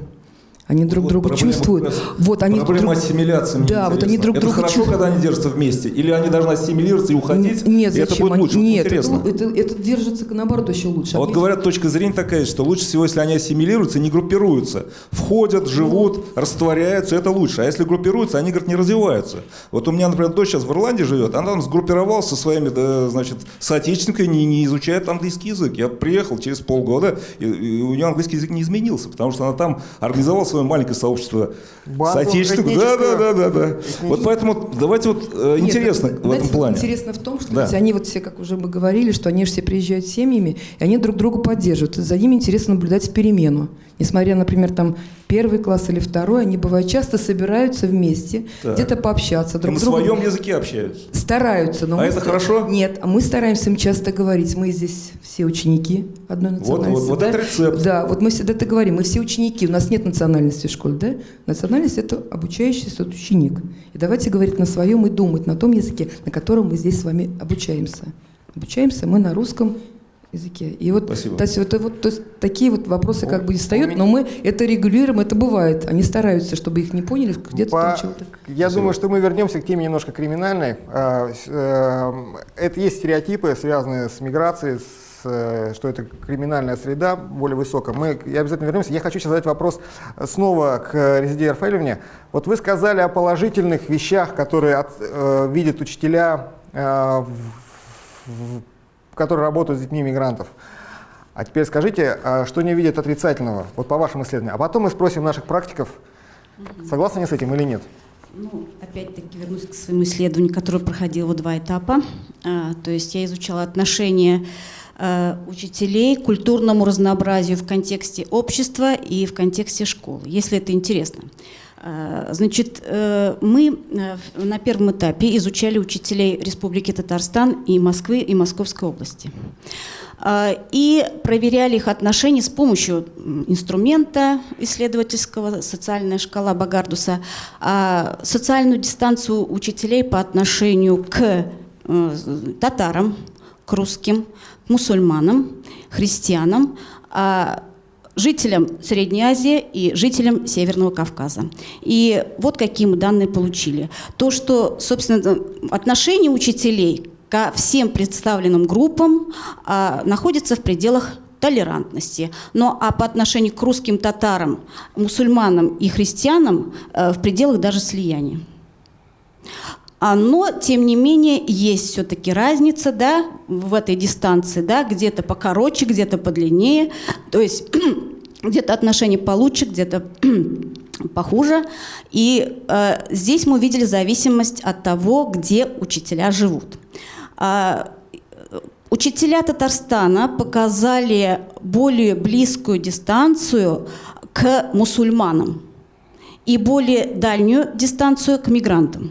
Они друг Вот друга проблема чувствуют. раз- Вот они Проблема друг- ассимиляции. Да, вот они друг это друга хорошо, чувствуют. когда они держатся вместе? Или они должны ассимилироваться и уходить? Нет, и это зачем будет они- лучше? Вот Нет, интересно. это, это, это держится наоборот еще лучше. А вот говорят, точка зрения такая, что лучше всего, если они ассимилируются, не группируются. Входят, живут, растворяются, это лучше. А если группируются, они, говорят, не развиваются. Вот у меня, например, дочь сейчас в Ирландии живет, она там сгруппировалась со своими, да, значит, соотечественниками, не, не изучает английский язык. Я приехал через полгода, и, и у нее английский язык не изменился, потому что она там организовала свое маленькое сообщество Банду соотечественников. Да, да, да, да, да. Вот поэтому давайте вот э, Нет, интересно это, в знаете, этом плане. Интересно в том, что Да. ведь они вот все, как уже мы говорили, что они же все приезжают с семьями, и они друг друга поддерживают. За ними интересно наблюдать перемену. Несмотря, например, там первый класс или второй, они бывают часто собираются вместе, где-то пообщаться друг на с другом. своем языке общаются. Стараются, но А это ста- хорошо? Нет, а мы стараемся им часто говорить. Мы здесь все ученики одной Вот, национальности. вот, вот да? это рецепт. Да, вот мы всегда это говорим. Мы все ученики, у нас нет национальности в школе, да? Национальность – это обучающийся вот ученик. И давайте говорить на своем и думать на том языке, на котором мы здесь с вами обучаемся. Обучаемся мы на русском языке. И вот, Спасибо. то есть, это вот, то есть такие вот вопросы как бы не встают, но мы это регулируем, это бывает. Они стараются, чтобы их не поняли, где-то По- там чего-то. Я думаю, что мы вернемся к теме немножко криминальной. А, эм, Это есть стереотипы, связанные с миграцией, с, э, что это криминальная среда более высокая. Мы я обязательно вернемся. Я хочу сейчас задать вопрос снова к Резиде Рафаэлевне. Вот вы сказали о положительных вещах, которые от- э, видят учителя, э, в- в- которые работают с детьми мигрантов. А теперь скажите, а что не видят отрицательного, вот по вашим исследованиям. А потом мы спросим наших практиков, согласны они с этим или нет. Ну, опять-таки вернусь к своему исследованию, которое проходило два этапа. А, то есть я изучала отношения э, учителей, культурному разнообразию в контексте общества и в контексте школы, если это интересно. Э, Значит, э, мы на первом этапе изучали учителей Республики Татарстан и Москвы и Московской области. И проверяли их отношения с помощью инструмента исследовательского «Социальная шкала Багардуса», а социальную дистанцию учителей по отношению к татарам, к русским, мусульманам, христианам, а жителям Средней Азии и жителям Северного Кавказа. И вот какие мы данные получили. То, что, собственно, отношение учителей ко всем представленным группам а, находится в пределах толерантности. Но а по отношению к русским татарам, мусульманам и христианам э, в пределах даже слияния. Но, тем не менее, есть все-таки разница да, в этой дистанции, да, где-то покороче, где-то подлиннее, то есть где-то отношения получше, где-то похуже. И э, здесь мы увидели зависимость от того, где учителя живут. А, Учителя Татарстана показали более близкую дистанцию к мусульманам и более дальнюю дистанцию к мигрантам.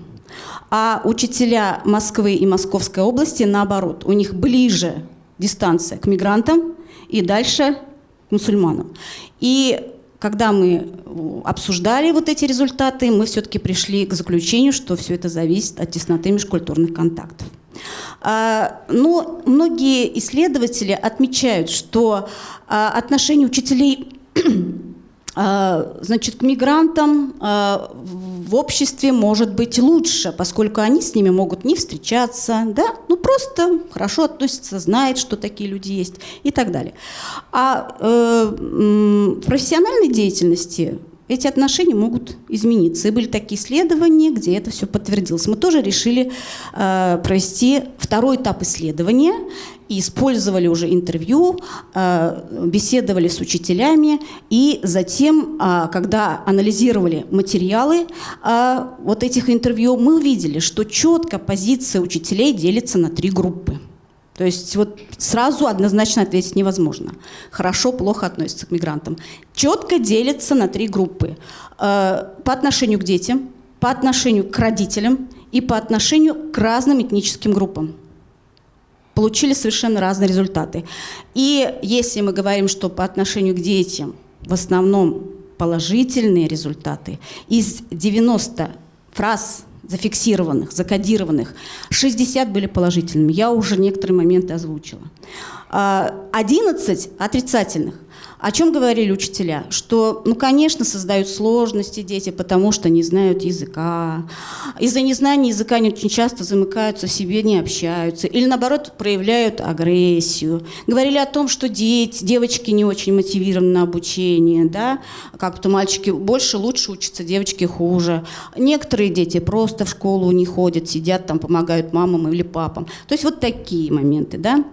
А учителя Москвы и Московской области, наоборот, у них ближе дистанция к мигрантам и дальше к мусульманам. И когда мы обсуждали вот эти результаты, мы все-таки пришли к заключению, что все это зависит от тесноты межкультурных контактов. А, Но многие исследователи отмечают, что а, отношение учителей значит, к мигрантам а, в обществе может быть лучше, поскольку они с ними могут не встречаться, да, ну просто хорошо относятся, знают, что такие люди есть и так далее. А э, в профессиональной деятельности эти отношения могут измениться. И были такие исследования, где это все подтвердилось. Мы тоже решили э, провести второй этап исследования и использовали уже интервью, э, беседовали с учителями, и затем, э, когда анализировали материалы э, вот этих интервью, мы увидели, что четко позиция учителей делится на три группы. То есть вот сразу однозначно ответить невозможно. Хорошо, плохо относятся к мигрантам. Четко делится на три группы. Э, По отношению к детям, по отношению к родителям и по отношению к разным этническим группам. Получили совершенно разные результаты. И если мы говорим, что по отношению к детям в основном положительные результаты, из 90 фраз зафиксированных, закодированных, 60 были положительными. Я уже некоторые моменты озвучила. А, 11 отрицательных. О чем говорили учителя? Что, ну, конечно, создают сложности дети, потому что не знают языка. Из-за незнания языка они очень часто замыкаются себе, не общаются. Или, наоборот, проявляют агрессию. Говорили о том, что дети, девочки не очень мотивированы на обучение, да, как-то мальчики больше, лучше учатся, девочки хуже. Некоторые дети просто в школу не ходят, сидят там, помогают мамам или папам. То есть вот такие моменты, да.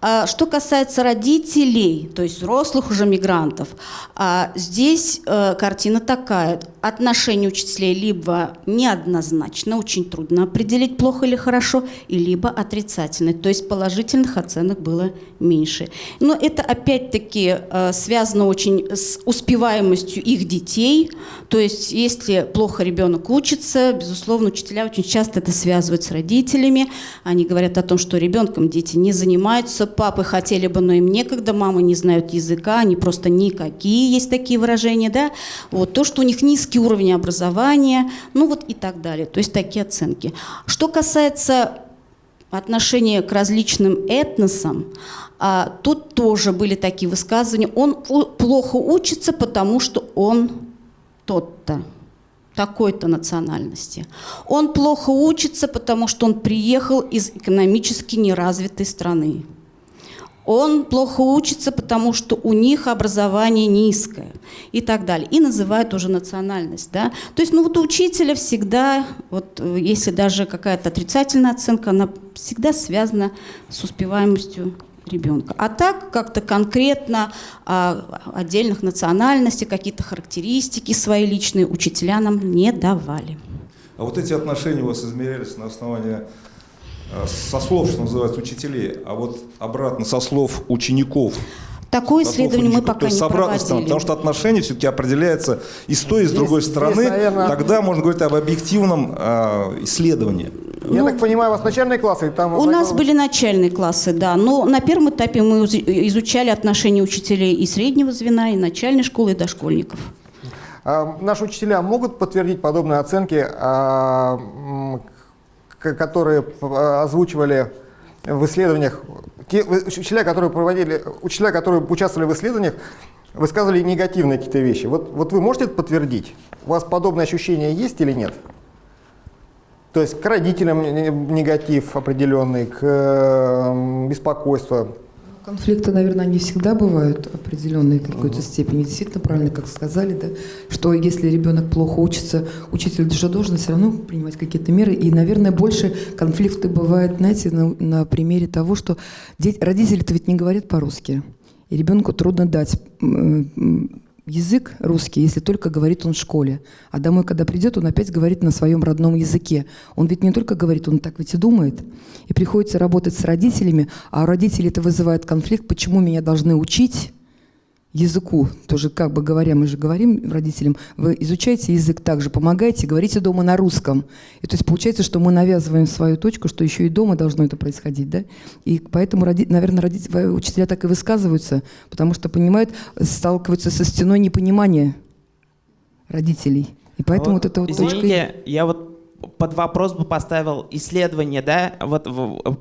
А Что касается родителей, то есть взрослых уже мигрантов, а, здесь э, картина такая. Отношение учителей либо неоднозначно, очень трудно определить, плохо или хорошо, и либо отрицательное, то есть положительных оценок было меньше. Но это опять-таки э, связано очень с успеваемостью их детей, то есть если плохо ребенок учится, безусловно, учителя очень часто это связывают с родителями, они говорят о том, что ребенком дети не занимаются, папы хотели бы, но им некогда, мамы не знают языка, они просто никакие, есть такие выражения, да, вот, то, что у них низкий уровень образования, ну вот и так далее, то есть такие оценки. Что касается отношения к различным этносам, а, тут тоже были такие высказывания, он плохо учится, потому что он тот-то, такой-то национальности. Он плохо учится, потому что он приехал из экономически неразвитой страны. Он плохо учится, потому что у них образование низкое и так далее. И называют уже национальность. Да? То есть ну, вот у учителя всегда, вот, э, если даже какая-то отрицательная оценка, она всегда связана с успеваемостью ребенка. А так как-то конкретно а, отдельных национальностей, какие-то характеристики свои личные учителя нам не давали. А вот эти отношения у вас измерялись на основании со слов, что называется, учителей, а вот обратно со слов учеников. Такое исследование мы пока То есть не с обратной стороны, проводили. потому что отношение все-таки определяется и с той, и с Здесь- другой здесь, стороны. наверное, Тогда можно говорить об объективном э, исследовании. Я так понимаю, у вас начальные классы, там... У нас были начальные классы, да, но на первом этапе мы изучали отношения учителей и среднего звена, и начальной школы, и дошкольников. А, Наши учителя могут подтвердить подобные оценки, а, которые п- озвучивали в исследованиях, те учителя, которые проводили, учителя, которые участвовали в исследованиях, высказывали негативные какие-то вещи. Вот, вот вы можете это подтвердить? У вас подобные ощущения есть или нет? То есть к родителям не- негатив определенный, к э, беспокойству. Конфликты, наверное, не всегда бывают определенные в какой-то степени. Действительно, правильно, как сказали, да, что если ребенок плохо учится, учитель же должен все равно принимать какие-то меры. И, наверное, больше конфликты бывают, знаете, на, на примере того, что дети, родители-то ведь не говорят по-русски. И ребенку трудно дать язык русский, если только говорит он в школе. А домой, когда придет, он опять говорит на своем родном языке. Он ведь не только говорит, он так ведь и думает. И приходится работать с родителями, а у родителей это вызывает конфликт, почему меня должны учить языку, тоже как бы говоря, мы же говорим родителям, вы изучаете язык также, помогаете, говорите дома на русском. И то есть получается, что мы навязываем свою точку, что еще и дома должно это происходить, да? И поэтому, наверное, родители, учителя так и высказываются, потому что понимают, сталкиваются со стеной непонимания родителей. И поэтому вот, эта вот точка... Извините, я вот под вопрос бы поставил исследование, да, вот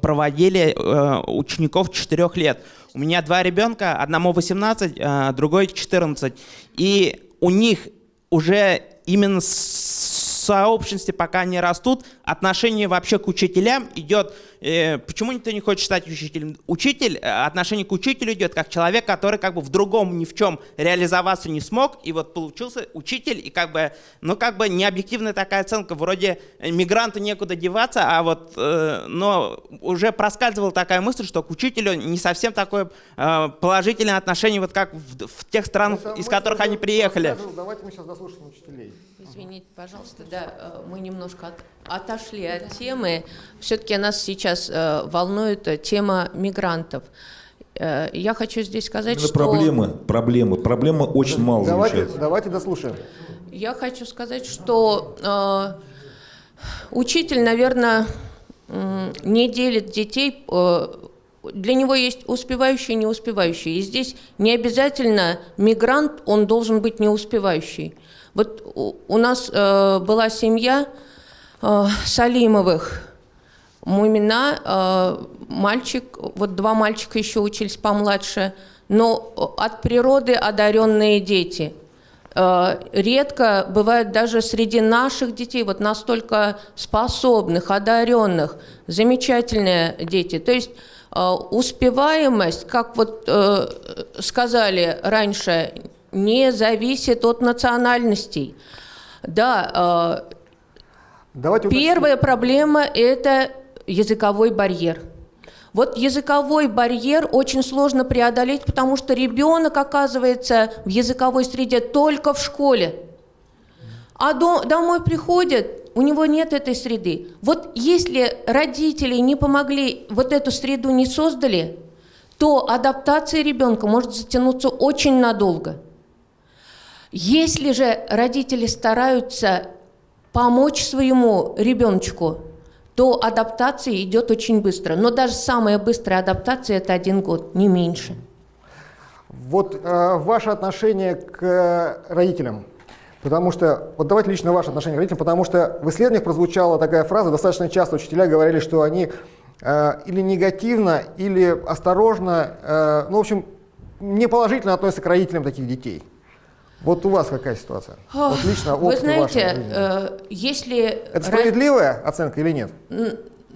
проводили э, учеников 4 лет. У меня два ребенка, одному 18, э, другой 14. И у них уже именно в сообществе, пока они растут, отношение вообще к учителям идет... э, почему никто не хочет стать учителем? Учитель, э, отношение к учителю идет как человек, который как бы в другом ни в чем реализоваться не смог, и вот получился учитель, и как бы, ну как бы необъективная такая оценка, вроде э, мигранту некуда деваться, а вот, э, но уже проскальзывала такая мысль, что к учителю не совсем такое э, положительное отношение, вот как в, в тех странах, Это из которых они приехали. Давайте мы сейчас заслушаем учителей. Извините, пожалуйста, да, э, мы немножко от- отошли от темы. Все-таки нас сейчас э, волнует э, тема мигрантов. Э, Я хочу здесь сказать, Именно что... проблемы, проблемы, проблема очень мало Давайте, замечается. давайте дослушаем. Я хочу сказать, что э, учитель, наверное, не делит детей. э, для него есть успевающие и неуспевающие. И здесь не обязательно мигрант, он должен быть неуспевающий. Вот у, у нас э, была семья э, Салимовых. Мумина, э, мальчик, вот два мальчика еще учились помладше, но э, от природы одаренные дети. Редко бывает даже среди наших детей вот настолько способных, одаренных, замечательные дети. То есть успеваемость, как вот сказали раньше, не зависит от национальностей. Да, Давайте уточним. Первая проблема – это языковой барьер. Вот языковой барьер очень сложно преодолеть, потому что ребенок оказывается в языковой среде только в школе. А до- домой приходит, у него нет этой среды. Вот если родители не помогли, вот эту среду не создали, то адаптация ребенка может затянуться очень надолго. Если же родители стараются помочь своему ребеночку, то адаптация идет очень быстро. Но даже самая быстрая адаптация – это один год, не меньше. Вот э, ваше отношение к э, родителям. Потому что, вот давайте лично ваше отношение к родителям, потому что в исследованиях прозвучала такая фраза, достаточно часто учителя говорили, что они э, или негативно, или осторожно, э, ну, в общем, неположительно относятся к родителям таких детей. Вот у вас какая ситуация? Вот лично Вы опыт знаете, вашей жизни. э, если... Это справедливая оценка или нет?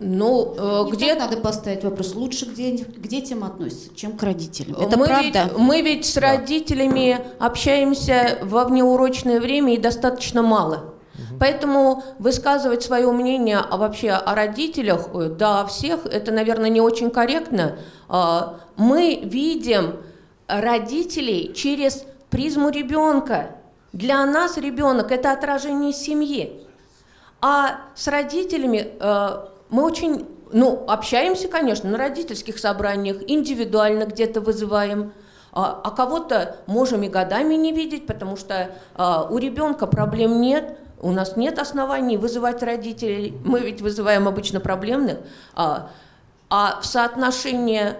Ну, э, Не где так надо поставить вопрос, лучше к, де- к детям относятся, чем к родителям. Это мы правда. Ведь, мы ведь с родителями общаемся во внеурочное время и достаточно мало. Поэтому высказывать свое мнение а вообще о родителях, э, да, о всех, это, наверное, не очень корректно. А, Мы видим родителей через призму ребенка. Для нас ребенок – это отражение семьи. А с родителями э, мы очень ну, общаемся, конечно, на родительских собраниях, индивидуально где-то вызываем. А, а кого-то можем и годами не видеть, потому что а, у ребенка проблем нет, у нас нет оснований вызывать родителей. Мы ведь вызываем обычно проблемных. А, а в соотношении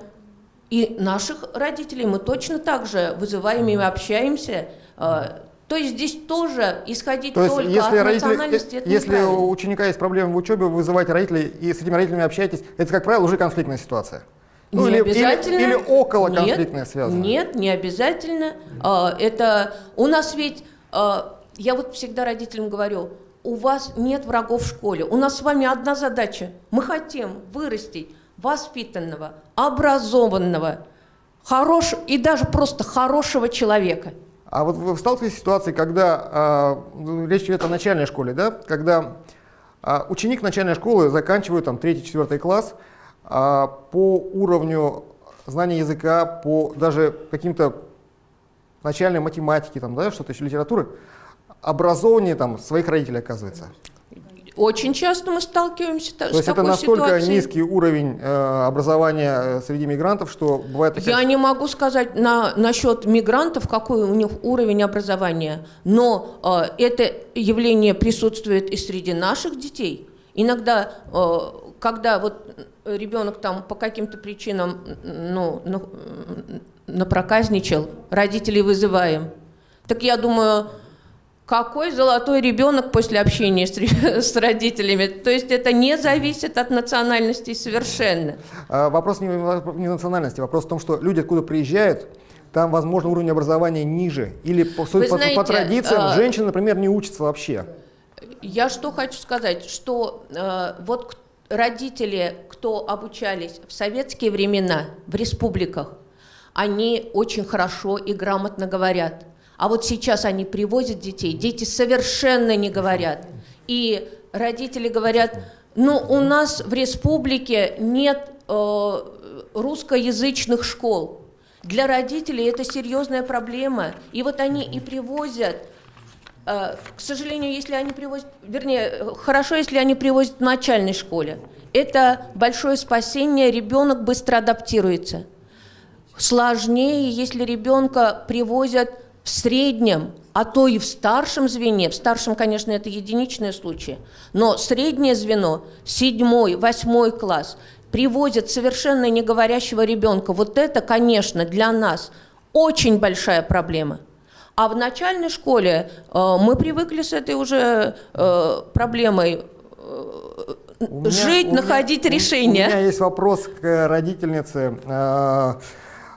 и наших родителей мы точно так же вызываем и общаемся. А, то есть здесь тоже исходить То есть, только если, от родители, национальности, это если неправильно. у ученика есть проблемы в учебе, вы вызываете родителей и с этими родителями общаетесь, это, как правило, уже конфликтная ситуация. Ну, не или, обязательно. или, или около Нет, конфликтная связана. Нет, не обязательно. А, Это у нас ведь, а, я вот всегда родителям говорю, у вас нет врагов в школе. У нас с вами одна задача. Мы хотим вырастить воспитанного, образованного, хорош, и даже просто хорошего человека. А вот вы сталкиваетесь с ситуацией, когда ну, речь идет о начальной школе, да? когда а, ученик начальной школы заканчивает там третий-четвертый класс а, по уровню знания языка, по даже каким-то начальной математике, там, да, что-то еще литературы, образованнее там своих родителей оказывается. Очень часто мы сталкиваемся та- То с есть это настолько ситуацией. низкий уровень э, образования э, среди мигрантов, что бывает такая Я не могу сказать на, насчет мигрантов, какой у них уровень образования, но э, это явление присутствует и среди наших детей. Иногда, э, когда вот ребенок там по каким-то причинам ну, ну, напроказничал, родителей вызываем. Так я думаю, какой золотой ребенок после общения с, с родителями. То есть это не зависит от национальности совершенно. А, Вопрос не не национальности, вопрос в том, что люди откуда приезжают, там, возможно, уровень образования ниже. Или по, Вы по- по знаете, традициям а, женщины, например, не учатся вообще. Я что хочу сказать, что э, вот родители, кто обучались в советские времена в республиках, они очень хорошо и грамотно говорят. А вот сейчас они привозят детей, дети совершенно не говорят. И родители говорят, ну у нас в республике нет э, русскоязычных школ. Для родителей это серьезная проблема. И вот они и привозят Э, К сожалению, если они привозят, вернее, хорошо, если они привозят в начальной школе. Это большое спасение, ребенок быстро адаптируется. Сложнее, если ребенка привозят в среднем, а то и в старшем звене. В старшем, конечно, это единичные случаи. Но среднее звено, седьмой, восьмой класс, привозят совершенно не говорящего ребенка. Вот это, конечно, для нас очень большая проблема. А в начальной школе э, мы привыкли с этой уже э, проблемой э, меня- жить, меня- находить у- решение. У меня есть вопрос к родительнице.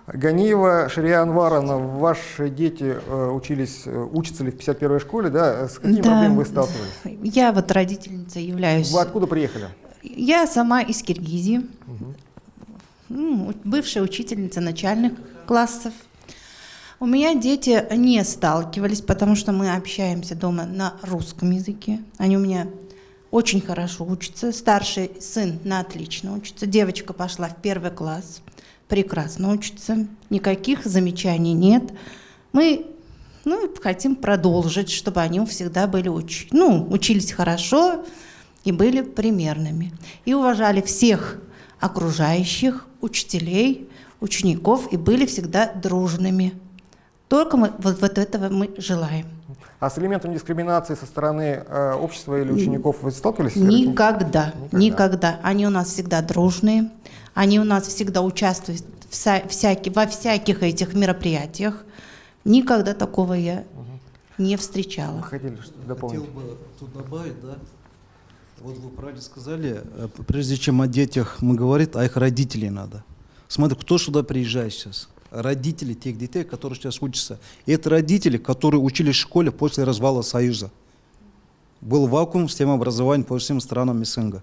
Ганиева Шария Анваровна, ваши дети э, учились, э, учатся ли в 51-й школе, да? С какими Да. проблемами вы сталкивались? Я вот родительница являюсь. Вы откуда приехали? Я сама из Киргизии, М, у- бывшая учительница начальных классов. У меня дети не сталкивались, потому что мы общаемся дома на русском языке. Они у меня очень хорошо учатся. Старший сын на отлично учится. Девочка пошла в первый класс, прекрасно учится. Никаких замечаний нет. Мы ну, хотим продолжить, чтобы они всегда были уч... ну, учились хорошо и были примерными. И уважали всех окружающих, учителей, учеников и были всегда дружными. Только мы, вот, вот этого мы желаем. А с элементом дискриминации со стороны э, общества или учеников вы сталкивались? Никогда, никогда. Они у нас всегда дружные, они у нас всегда участвуют в вся- всяки- во всяких этих мероприятиях. Никогда такого я не встречала. Хотели что-то дополнить? Хотел бы тут добавить, да. Вот вы правильно сказали, э, прежде чем о детях мы говорим, о их родителей надо. Смотри, кто сюда приезжает сейчас? Родители тех детей, которые сейчас учатся. И это родители, которые учились в школе после развала Союза. Был вакуум в системе образования по всем странам СНГ.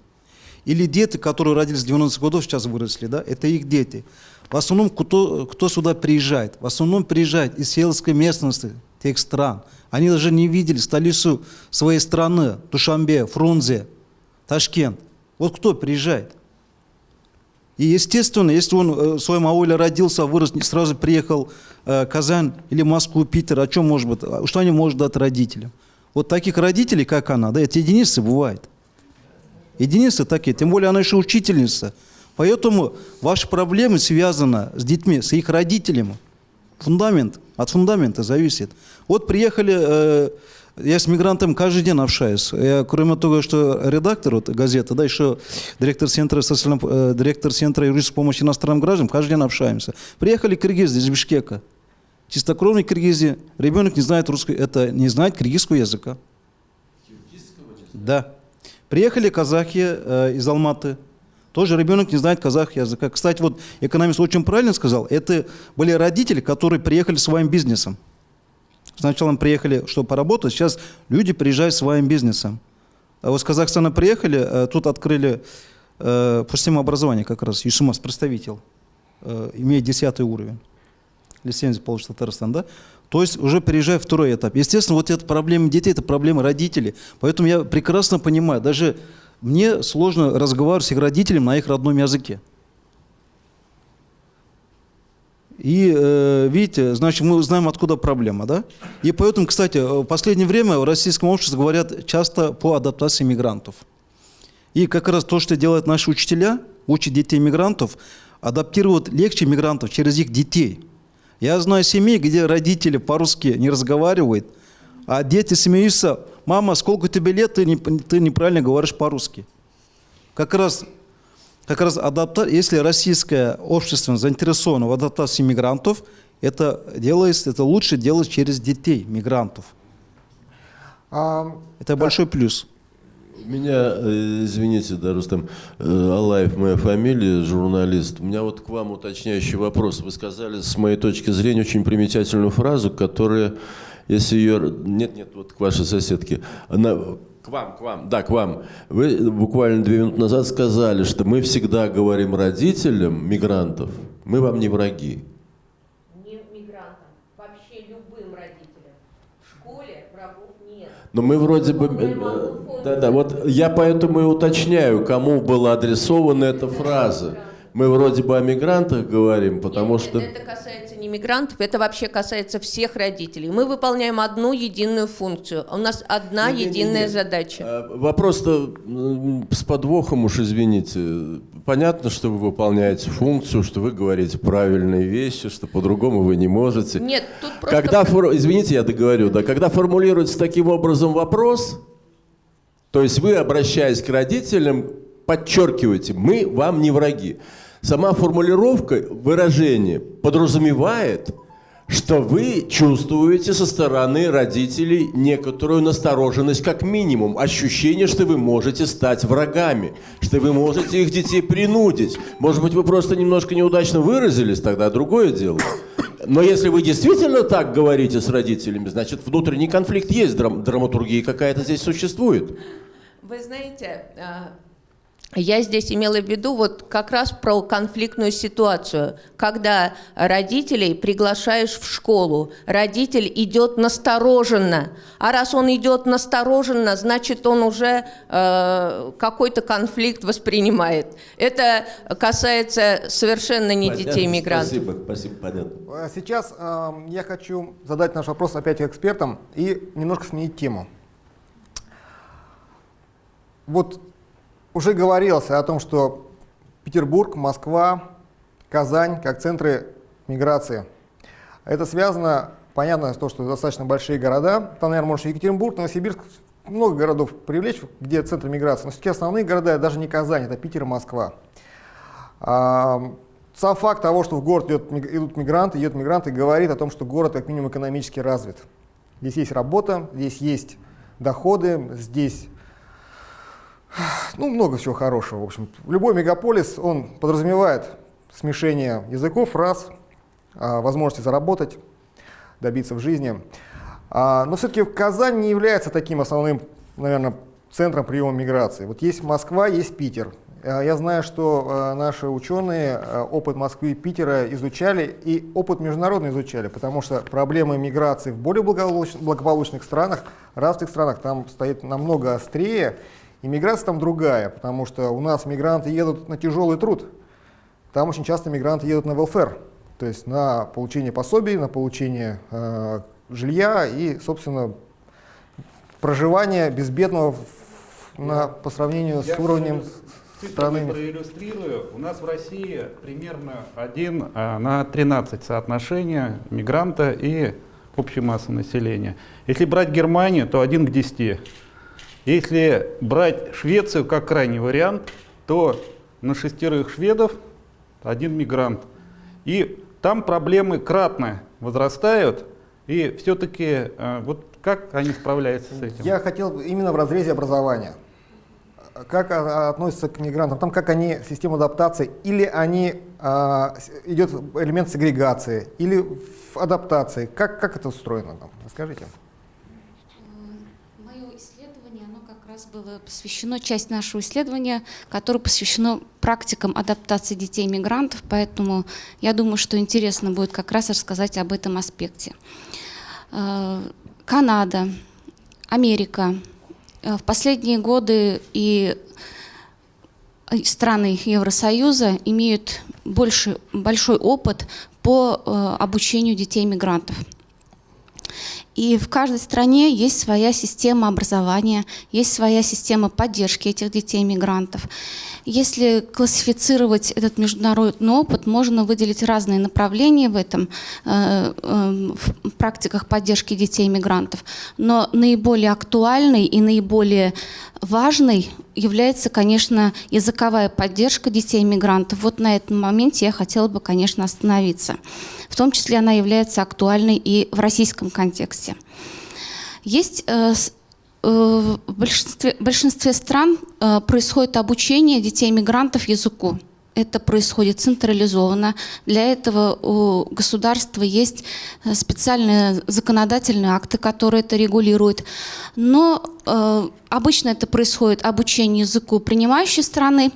Или дети, которые родились в 90-х годов, сейчас выросли, да, это их дети. В основном, кто, кто сюда приезжает? В основном приезжает из сельской местности тех стран. Они даже не видели столицу своей страны, Душанбе, Фрунзе, Ташкент. Вот кто приезжает? И естественно, если он э, в своем ауле родился, вырос, не сразу приехал э, Казань или Москву, Питер, о чем может быть, а что они могут дать родителям? Вот таких родителей, как она, да, это единицы бывает. Единицы такие, тем более она еще учительница. Поэтому ваши проблемы связаны с детьми, с их родителями. Фундамент, от фундамента зависит. Вот приехали, э, я с мигрантом каждый день общаюсь. Я, кроме того, что редактор вот, газеты, да, еще директор центра, социального, э, директор центра юридической помощи иностранным гражданам, каждый день общаемся. Приехали киргизы из Бишкека. Чистокровные киргизи. Ребенок не знает русский, это не знает киргизского языка. Да. Приехали казахи э, из Алматы. Тоже ребенок не знает казах языка. Кстати, вот экономист очень правильно сказал, это были родители, которые приехали своим бизнесом. Сначала приехали, чтобы поработать, сейчас люди приезжают своим бизнесом. А вот с Казахстана приехали, э, тут открыли э, по системе образования как раз, ЮСУМАС, представитель, э, имеет 10 уровень. Лицензию получит Татарстан, да? То есть уже переезжая второй этап. Естественно, вот эта проблема детей, это проблема родителей. Поэтому я прекрасно понимаю, даже мне сложно разговаривать с их родителями на их родном языке. И э, видите, значит, мы знаем, откуда проблема, да? И поэтому, кстати, в последнее время в российском обществе говорят часто по адаптации мигрантов. И как раз то, что делают наши учителя, учат детей мигрантов, адаптируют легче мигрантов через их детей. Я знаю семьи, где родители по-русски не разговаривают, а дети смеются, мама, сколько тебе лет, ты, не, ты неправильно говоришь по-русски. Как раз как раз адапта... если российское общество заинтересовано в адаптации мигрантов, это делается, это лучше делать через детей мигрантов. А, это большой плюс. Меня, э, извините, да, Рустам, э, Алаев моя фамилия, журналист. У меня вот к вам уточняющий вопрос. Вы сказали, с моей точки зрения, очень примечательную фразу, которая, если ее... Нет, нет, вот к вашей соседке. Она к вам, к вам, да, к вам. Вы буквально две минуты назад сказали, что мы всегда говорим родителям мигрантов, мы вам не враги. Не мигрантам, вообще любым родителям. В школе врагов нет. Но мы вроде бы... э, Да, да, вот я поэтому и уточняю, кому была адресована эта фраза. Мы вроде бы о мигрантах говорим, потому Нет, что... Это касается не мигрантов, это вообще касается всех родителей. Мы выполняем одну единую функцию. У нас одна Не-не-не-не. единая задача. А, Вопрос-то с подвохом уж, извините. Понятно, что вы выполняете функцию, что вы говорите правильные вещи, что по-другому вы не можете. Нет, тут просто... Когда, фор- извините, я договорю, да, когда формулируется таким образом вопрос, то есть вы, обращаясь к родителям, подчеркиваете, мы вам не враги. Сама формулировка, выражение подразумевает, что вы чувствуете со стороны родителей некоторую настороженность, как минимум, ощущение, что вы можете стать врагами, что вы можете их детей принудить. Может быть, вы просто немножко неудачно выразились, тогда другое дело. Но если вы действительно так говорите с родителями, значит, внутренний конфликт есть, драм- драматургия какая-то здесь существует. Вы знаете, а, я здесь имела в виду вот как раз про конфликтную ситуацию, когда родителей приглашаешь в школу, родитель идет настороженно, а раз он идет настороженно, значит он уже э, какой-то конфликт воспринимает. Это касается совершенно не Понятно, детей мигрантов. Спасибо, спасибо, понятно. А Сейчас э, я хочу задать наш вопрос опять экспертам и немножко сменить тему. Вот уже говорилось о том, что Петербург, Москва, Казань как центры миграции. Это связано, понятно, с то, что достаточно большие города. Там, наверное, может Екатеринбург, Новосибирск, много городов привлечь, где центры миграции. Но все-таки основные города, даже не Казань, это Питер и Москва. А, Сам факт того, что в город идет, идут мигранты, едут мигранты, говорит о том, что город как минимум экономически развит. Здесь есть работа, здесь есть доходы, здесь ну, много всего хорошего. В общем, любой мегаполис, он подразумевает смешение языков, раз, а, возможности заработать, добиться в жизни. А, Но все-таки Казань не является таким основным, наверное, центром приема миграции. Вот есть Москва, есть Питер. А, Я знаю, что наши ученые опыт Москвы и Питера изучали и опыт международный изучали, потому что проблемы миграции в более благополуч- благополучных странах, развитых странах, там стоит намного острее, и миграция там другая, потому что у нас мигранты едут на тяжелый труд, там очень часто мигранты едут на welfare, то есть на получение пособий, на получение э, жилья и, собственно, проживание безбедного в- на, по сравнению Я с уровнем страны. проиллюстрирую. У нас в России примерно 1 а, на 13 соотношение мигранта и общей массы населения. Если брать Германию, то 1 к 10. Если брать Швецию как крайний вариант, то на шестерых шведов один мигрант. И там проблемы кратно возрастают, и все-таки вот как они справляются с этим? Я хотел именно в разрезе образования. Как относятся к мигрантам? Там как они, система адаптации, или они, а, идет элемент сегрегации, или в адаптации? Как, как это устроено там? Расскажите. Мое исследование, оно как раз было посвящено, часть нашего исследования, которое посвящено практикам адаптации детей-мигрантов, поэтому я думаю, что интересно будет как раз рассказать об этом аспекте. Э, Канада, Америка. Э, в последние годы и страны Евросоюза имеют больше, большой опыт по э, обучению детей-мигрантов. И в каждой стране есть своя система образования, есть своя система поддержки этих детей-мигрантов. Если классифицировать этот международный опыт, можно выделить разные направления в этом, э, э, в практиках поддержки детей-мигрантов. Но наиболее актуальный и наиболее важный является, конечно, языковая поддержка детей-мигрантов. Вот на этом моменте я хотела бы, конечно, остановиться. В том числе она является актуальной и в российском контексте. Есть э, в большинстве, в большинстве стран э, происходит обучение детей-мигрантов языку. Это происходит централизованно. Для этого у государства есть э, специальные законодательные акты, которые это регулируют. Но э, обычно это происходит обучение языку принимающей страны,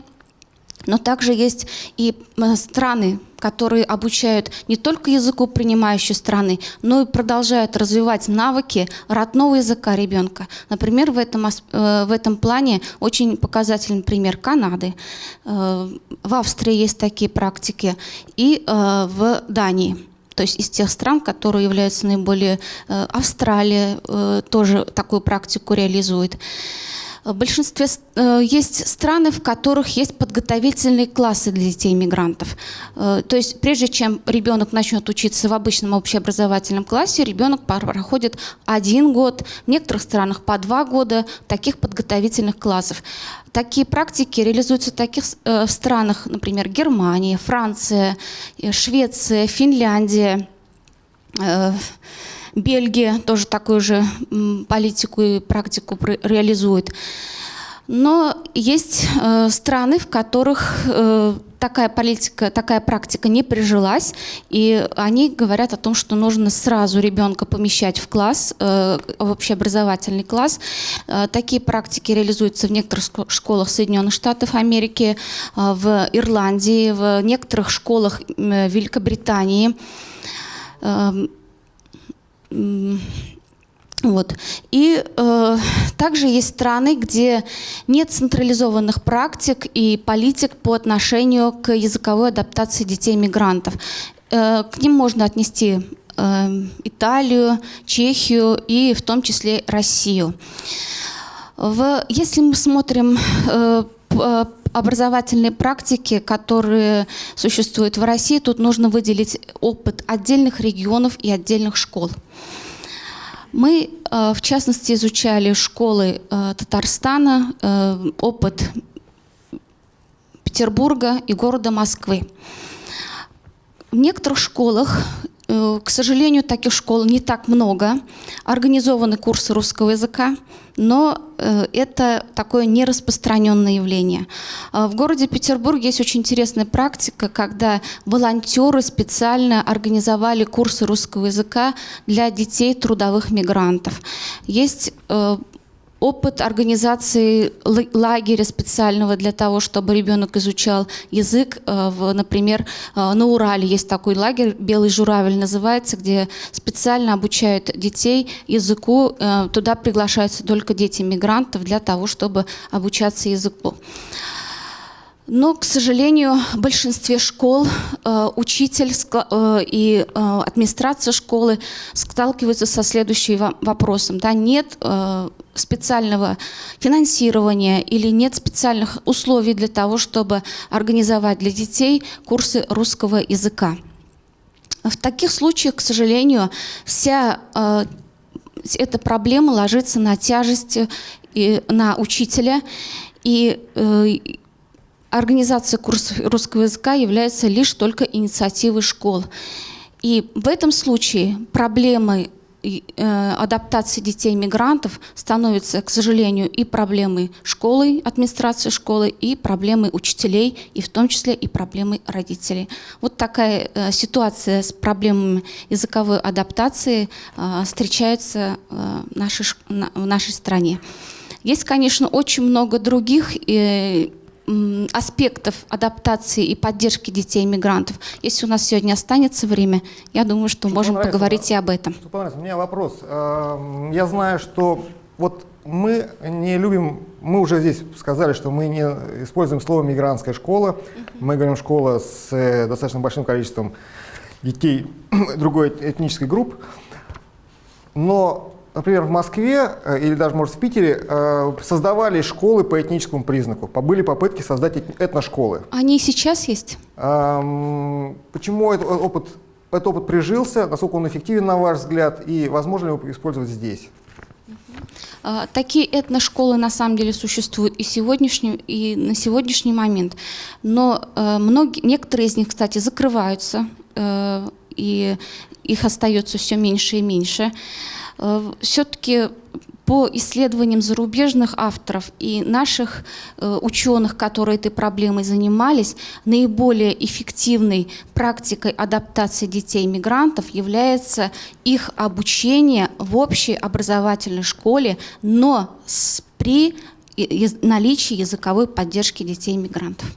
но также есть и э, страны, которые обучают не только языку принимающей страны, но и продолжают развивать навыки родного языка ребенка. Например, в этом, э, в этом плане очень показательный пример Канады. Э, в Австрии есть такие практики и в Дании. То есть из тех стран, которые являются наиболее... Австралия тоже такую практику реализует. В большинстве э, есть страны, в которых есть подготовительные классы для детей-мигрантов. Э, то есть прежде чем ребенок начнет учиться в обычном общеобразовательном классе, ребенок проходит один год, в некоторых странах по два года таких подготовительных классов. Такие практики реализуются в таких э, странах, например, Германия, Франция, Швеция, Финляндия, Бельгия тоже такую же политику и практику реализует. Но есть э, страны, в которых э, такая политика, такая практика не прижилась, и они говорят о том, что нужно сразу ребенка помещать в класс, э, в общеобразовательный класс. Э, такие практики реализуются в некоторых школах Соединенных Штатов Америки, э, в Ирландии, в некоторых школах э, Великобритании. Э, вот. И э, также есть страны, где нет централизованных практик и политик по отношению к языковой адаптации детей-мигрантов. Э, к ним можно отнести э, Италию, Чехию и в том числе Россию. В, если мы смотрим э, образовательные практики, которые существуют в России, тут нужно выделить опыт отдельных регионов и отдельных школ. Мы, э, в частности, изучали школы э, Татарстана, э, опыт Петербурга и города Москвы. В некоторых школах к сожалению, таких школ не так много. Организованы курсы русского языка, но э, это такое нераспространенное явление. А в городе Петербург есть очень интересная практика, когда волонтеры специально организовали курсы русского языка для детей трудовых мигрантов. Есть э, опыт организации лагеря специального для того, чтобы ребенок изучал язык. Э, например, э, на Урале есть такой лагерь, «Белый журавель» называется, где специально обучают детей языку. Э, туда приглашаются только дети мигрантов для того, чтобы обучаться языку. Но, к сожалению, в большинстве школ э, учитель э, и э, администрация школы сталкиваются со следующим вопросом. Да, нет э, специального финансирования или нет специальных условий для того, чтобы организовать для детей курсы русского языка. В таких случаях, к сожалению, вся эта проблема ложится на тяжесть и на учителя. И организация курсов русского языка является лишь только инициативой школ. И в этом случае проблемой э, адаптации детей-мигрантов становится, к сожалению, и проблемой школы, администрации школы, и проблемой учителей, и в том числе и проблемой родителей. Вот такая э, ситуация с проблемами языковой адаптации э, встречается в, нашей, стране. Есть, конечно, очень много других аспектов адаптации и поддержки детей-мигрантов. Если у нас сегодня останется время, я думаю, что, что можем поговорить и об этом. У меня вопрос. Эм, я знаю, что вот мы не любим, мы уже здесь сказали, что мы не используем слово «мигрантская школа». Мы говорим «школа с э, достаточно большим количеством детей другой этнической группы. Но например, в Москве э, или даже, может, в Питере э, создавали школы по этническому признаку. Были попытки создать этношколы. Они и сейчас есть? Почему этот опыт, этот опыт прижился? Насколько он эффективен, на ваш взгляд? И возможно ли его использовать здесь? А, такие этношколы на самом деле существуют и, сегодняшний, и на сегодняшний момент. Но э, многие, некоторые из них, кстати, закрываются, и их остается все меньше и меньше. Э, все-таки по исследованиям зарубежных авторов и наших э, ученых, которые этой проблемой занимались, наиболее эффективной практикой адаптации детей-мигрантов является их обучение в общей образовательной школе, но при наличии языковой поддержки детей-мигрантов.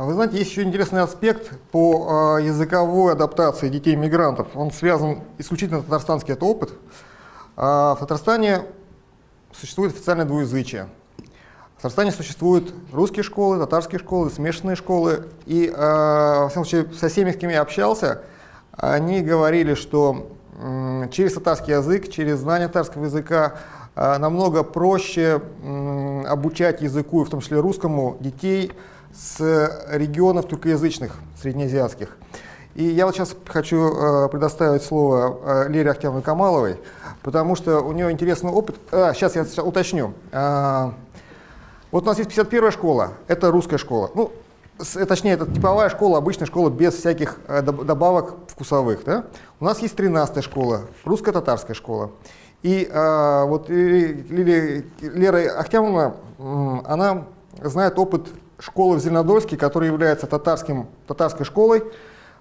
А вы знаете, есть еще интересный аспект по э, языковой адаптации детей-мигрантов. Он связан исключительно татарстанский это опыт. А в Татарстане существует официальное двуязычие. В Татарстане существуют русские школы, татарские школы, смешанные школы. И, во всяком случае, со всеми, с кем я общался, они говорили, что через татарский язык, через знание татарского языка намного проще обучать языку, в том числе русскому, детей, с регионов туркоязычных, среднеазиатских. И я вот сейчас хочу э, предоставить слово э, Лере Ахтямовой Камаловой, потому что у нее интересный опыт. А, сейчас я сейчас уточню. А, вот у нас есть 51-я школа, это русская школа. Ну, с, э, точнее, это типовая школа, обычная школа без всяких э, добавок вкусовых. Да? У нас есть 13-я школа, русско-татарская школа. И э, вот Лилия, Лера Ахтямовна, она знает опыт школы в Зеленодольске, которая является татарским, татарской школой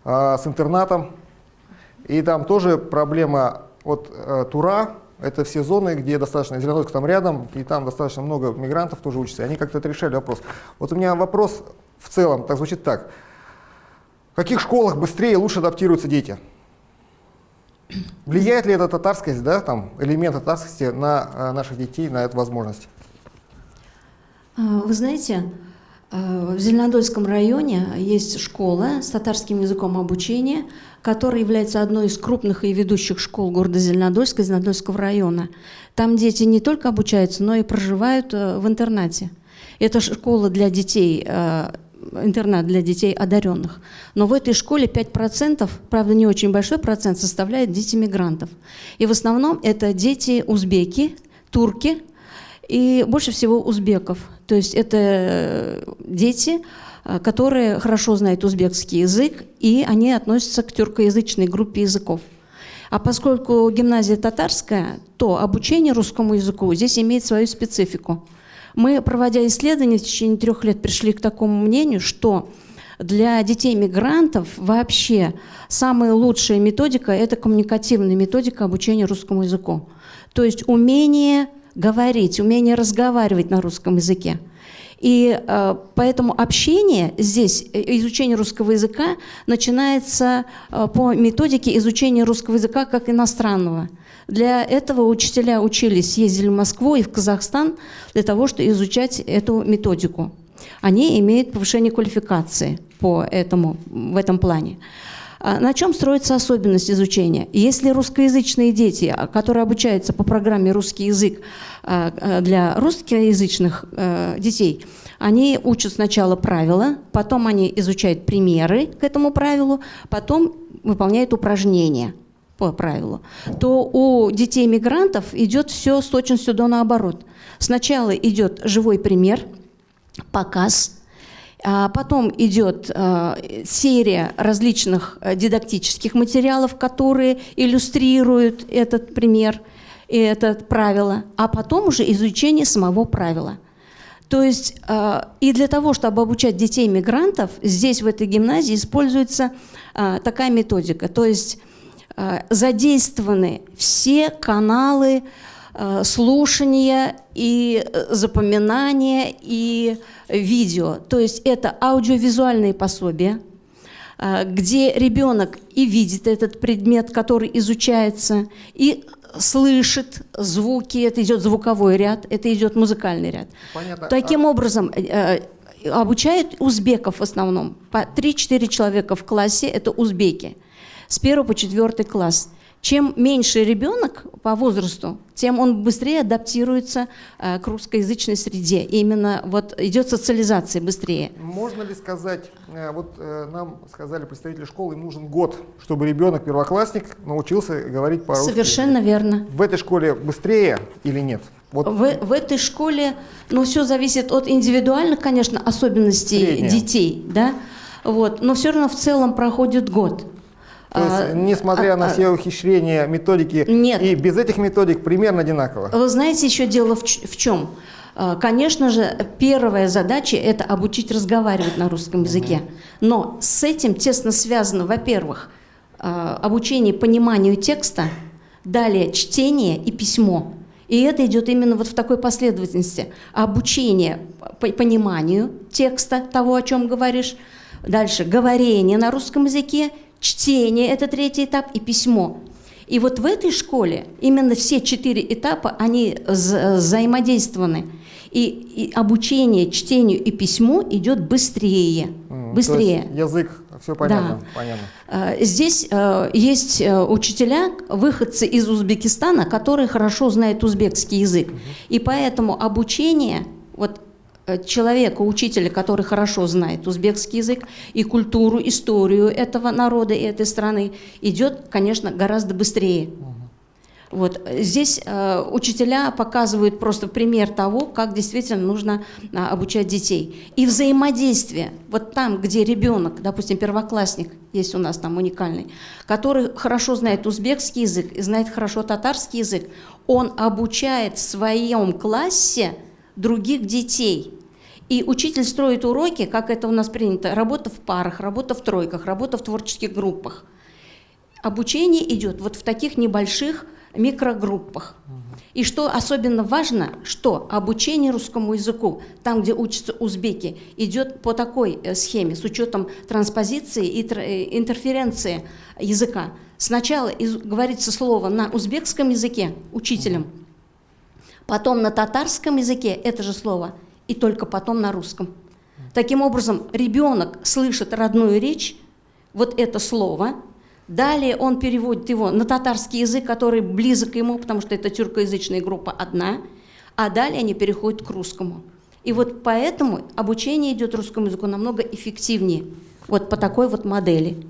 э, с интернатом. И там тоже проблема вот э, Тура, это все зоны, где достаточно, Зеленодольск там рядом, и там достаточно много мигрантов тоже учатся. Они как-то это решали вопрос. Вот у меня вопрос в целом так звучит так. В каких школах быстрее и лучше адаптируются дети? Влияет ли эта татарскость, да, там, элемент татарскости на э, наших детей, на эту возможность? Вы знаете, Э, в Зеленодольском районе есть школа с татарским языком обучения, которая является одной из крупных и ведущих школ города Зеленодольска, Зеленодольского района. Там дети не только обучаются, но и проживают э, в интернате. Это школа для детей, э, интернат для детей одаренных. Но в этой школе 5%, правда не очень большой процент, составляет дети мигрантов. И в основном это дети узбеки, турки и больше всего узбеков. То есть это э, дети, э, которые хорошо знают узбекский язык, и они относятся к тюркоязычной группе языков. А поскольку гимназия татарская, то обучение русскому языку здесь имеет свою специфику. Мы, проводя исследования в течение трех лет, пришли к такому мнению, что для детей-мигрантов вообще самая лучшая методика – это коммуникативная методика обучения русскому языку. То есть умение говорить, умение разговаривать на русском языке. И э, поэтому общение здесь, э, изучение русского языка начинается э, по методике изучения русского языка как иностранного. Для этого учителя учились, ездили в Москву и в Казахстан для того, чтобы изучать эту методику. они имеют повышение квалификации по этому, в этом плане. А На чем строится особенность изучения? Если русскоязычные дети, а, которые обучаются по программе «Русский язык» а, для русскоязычных э, детей, они учат сначала правила, потом они изучают примеры к этому правилу, потом выполняют упражнения по правилу, то у детей мигрантов идет все с точностью до наоборот. Сначала идет живой пример, показ, потом идет э, серия различных э, дидактических материалов, которые иллюстрируют этот пример и это правило, а потом уже изучение самого правила. То есть э, и для того, чтобы обучать детей мигрантов, здесь в этой гимназии используется такая методика. То есть задействованы все каналы э, слушания и э, запоминания и видео. То есть это аудиовизуальные пособия, э, где ребенок и видит этот предмет, который изучается, и слышит звуки, это идет звуковой ряд, это идет музыкальный ряд. Понятно. Таким образом, э, э, обучают узбеков в основном. По 3-4 человека в классе – это узбеки. С 1 по 4 класс. Чем меньше ребенок по возрасту, тем он быстрее адаптируется э, к русскоязычной среде. И именно вот идет социализация быстрее. Можно ли сказать, э, вот э, нам сказали представители школы, им нужен год, чтобы ребенок, первоклассник, научился говорить по-русски? Совершенно верно. В этой школе быстрее или нет? Вот В, в этой школе, ну, все зависит от индивидуальных, конечно, особенностей Среднее. детей, да, вот, но все равно в целом проходит год. То есть, А, несмотря а, на а, все ухищрения, методики, Нет. и без этих методик примерно одинаково. Вы знаете, еще дело в, в чем? А, Конечно же, первая задача – это обучить разговаривать на русском языке. Но с этим тесно связано, во-первых, обучение пониманию текста, далее чтение и письмо. И это идет именно вот в такой последовательности. Обучение по- пониманию текста, того, о чем говоришь, дальше говорение на русском языке, чтение – это третий этап, и письмо. И вот в этой школе именно все четыре этапа, они вза- взаимодействованы. И, и обучение чтению и письму идет быстрее. То быстрее. язык, все понятно. понятно. Э, Здесь э, есть э, учителя, выходцы из Узбекистана, которые хорошо знают узбекский язык. И поэтому обучение вот, человека, учителя, который хорошо знает узбекский язык и культуру, историю этого народа и этой страны, идет, конечно, гораздо быстрее. Вот. э, Здесь э, учителя показывают просто пример того, как действительно нужно а, обучать детей. И взаимодействие, вот там, где ребенок, допустим, первоклассник, есть у нас там уникальный, который хорошо знает узбекский язык и знает хорошо татарский язык, он обучает в своем классе других детей. И учитель строит уроки, как это у нас принято, работа в парах, работа в тройках, работа в творческих группах. Обучение идет вот в таких небольших микрогруппах. И что особенно важно, что обучение русскому языку, там, где учатся узбеки, идет по такой э, схеме, с учетом транспозиции и э, интерференции языка. Сначала говорится слово на узбекском языке учителем, потом на татарском языке это же слово, и только потом на русском. Таким образом, ребенок слышит родную речь, вот это слово, далее он переводит его на татарский язык, который близок ему, потому что это тюркоязычная группа одна, а далее они переходят к русскому. И вот поэтому обучение идет русскому языку намного эффективнее, вот по такой вот модели.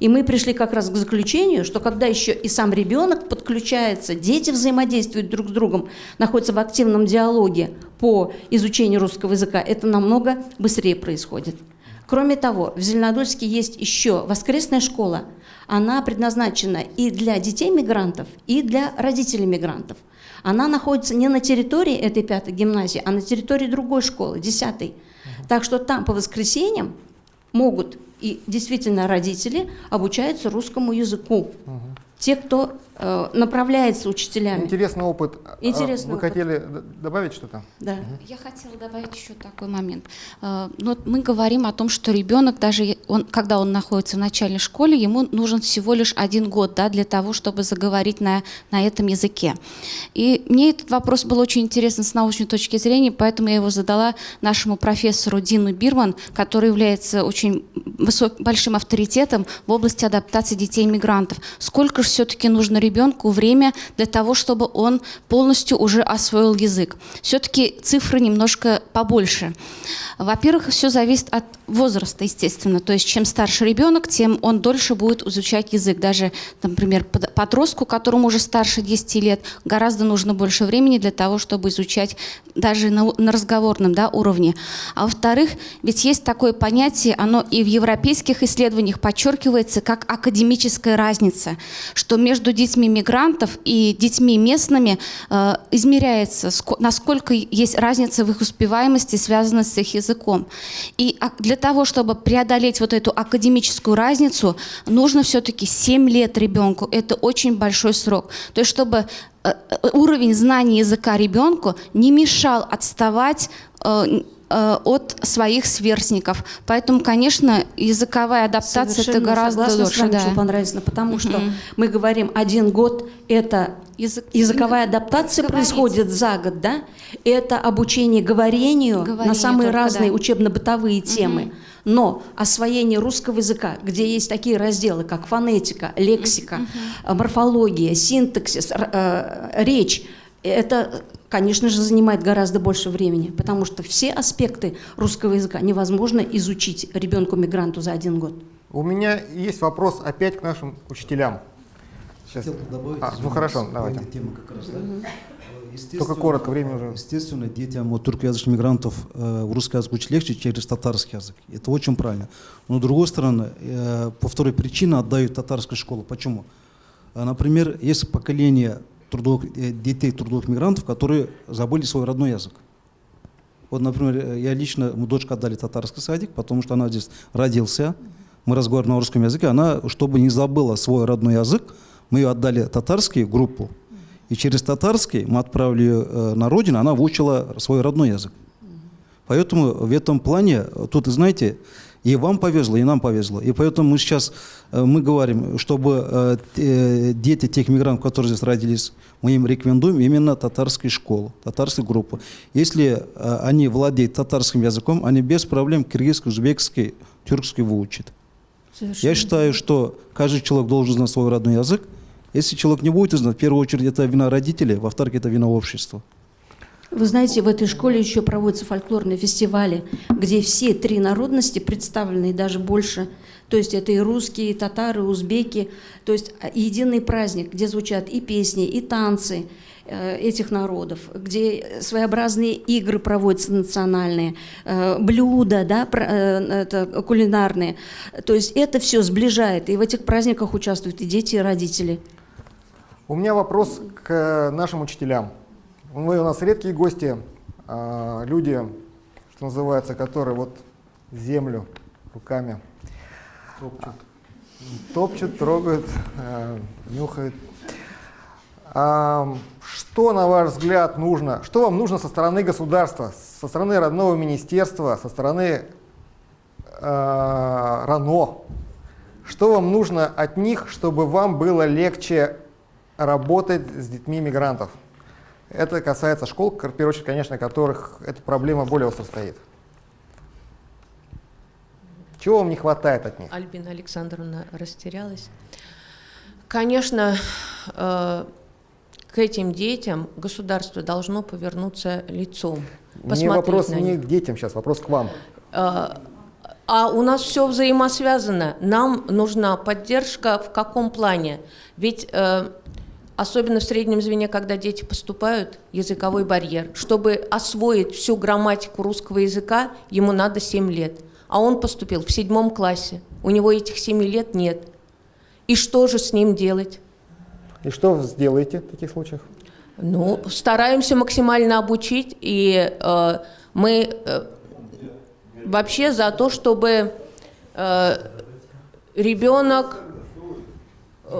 И мы пришли как раз к заключению, что когда еще и сам ребенок подключается, дети взаимодействуют друг с другом, находятся в активном диалоге по изучению русского языка, это намного быстрее происходит. Кроме того, в Зеленодольске есть еще воскресная школа. Она предназначена и для детей мигрантов, и для родителей мигрантов. Она находится не на территории этой пятой гимназии, а на территории другой школы, десятой. Так что там по воскресеньям могут и действительно родители обучаются русскому языку. Те, кто направляется учителями. Интересный опыт. А Интересный Вы опыт. хотели добавить что-то? Да. Я хотела добавить еще такой момент. Э, ну, вот мы говорим о том, что ребенок, даже он, когда он находится в начальной школе, ему нужен всего лишь один год да, для того, чтобы заговорить на, на этом языке. И мне этот вопрос был очень интересен с научной точки зрения, поэтому я его задала нашему профессору Дину Бирман, который является очень высок, большим авторитетом в области адаптации детей-мигрантов. Сколько же все-таки нужно ребенку время для того, чтобы он полностью уже освоил язык? Все-таки цифры немножко побольше. Во-первых, все зависит от возраста, естественно. То есть чем старше ребенок, тем он дольше будет изучать язык. Даже, например, под- подростку, которому уже старше 10 лет, гораздо нужно больше времени для того, чтобы изучать даже на разговорном да, уровне. А во-вторых, ведь есть такое понятие, оно и в европейских исследованиях подчеркивается, как академическая разница, что между детьми мигрантов и детьми местными э, измеряется, ско- насколько есть разница в их успеваемости, связанная с их языком. И а- для того, чтобы преодолеть вот эту академическую разницу, нужно все-таки 7 лет ребенку. Это очень большой срок. То есть, чтобы э, э, уровень знаний языка ребенку не мешал отставать от своих сверстников. Поэтому, конечно, языковая адаптация это Совершенно гораздо согласна дольше. с вами, да. Чулпан Раисовна, потому что Мгм. мы говорим один год это языковая адаптация Говорить. происходит за год, да? Это обучение говорению на Говорению самые только, разные да. учебно-бытовые темы. Но освоение русского языка, где есть такие разделы, как фонетика, лексика, э, морфология, синтаксис, э, речь, это, конечно же, занимает гораздо больше времени, потому что все аспекты русского языка невозможно изучить ребенку-мигранту за один год. У меня есть вопрос опять к нашим учителям. Сейчас. Хотел добавить, А, ну хорошо, давайте. теме как раз, да. Только коротко, время уже. Естественно, детям вот, туркоязычных мигрантов э, русский язык учить легче через татарский язык. Это очень правильно. Но, с другой стороны, э, по второй причине отдают татарскую школу. Почему? А, Например, есть поколение трудовых, э, детей трудовых мигрантов, которые забыли свой родной язык. Вот, например, э, я лично, мы дочку отдали татарский садик, потому что она здесь родился, мы разговариваем на русском языке, она, чтобы не забыла свой родной язык, мы ее отдали татарский группу, и через татарский мы отправили ее э, на родину, она выучила свой родной язык. Поэтому в этом плане, тут, знаете, и вам повезло, и нам повезло. И поэтому мы сейчас, э, мы говорим, чтобы э, дети тех мигрантов, которые здесь родились, мы им рекомендуем именно татарскую школу, татарскую группу. Если э, они владеют татарским языком, они без проблем киргизский, узбекский, тюркский выучат. Я считаю, что каждый человек должен знать свой родной язык. Если человек не будет знать, в первую очередь это вина родителей, во-вторых, это вина общества. Вы знаете, в этой школе еще проводятся фольклорные фестивали, где все три народности представлены и даже больше. То есть это и русские, и татары, и узбеки. То есть а, единый праздник, где звучат и песни, и танцы э, этих народов, где своеобразные игры проводятся национальные, э, блюда, да, э, это кулинарные. То есть это все сближает, и в этих праздниках участвуют и дети, и родители. У меня вопрос к нашим учителям. Вы у нас редкие гости, а, люди, что называется, которые вот землю руками топчут, топчут трогают, а, нюхают. А, Что, на ваш взгляд, нужно? Что вам нужно со стороны государства, со стороны родного министерства, со стороны РАНО? Что вам нужно от них, чтобы вам было легче работать с детьми мигрантов? Это касается школ, в первую очередь, конечно, которых эта проблема более остро стоит. Чего вам не хватает от них? Альбина Александровна растерялась. Конечно, э, к этим детям государство должно повернуться лицом. Посмотреть вопрос не к детям сейчас, вопрос к вам. Э, А у нас все взаимосвязано. Нам нужна поддержка в каком плане? Ведь э, особенно в среднем звене, когда дети поступают, языковой барьер. Чтобы освоить всю грамматику русского языка, ему надо 7 лет. А он поступил в седьмом классе. У него этих 7 лет нет. И что же с ним делать? И что вы сделаете в таких случаях? Ну, стараемся максимально обучить, и э, мы э, вообще за то, чтобы э, ребенок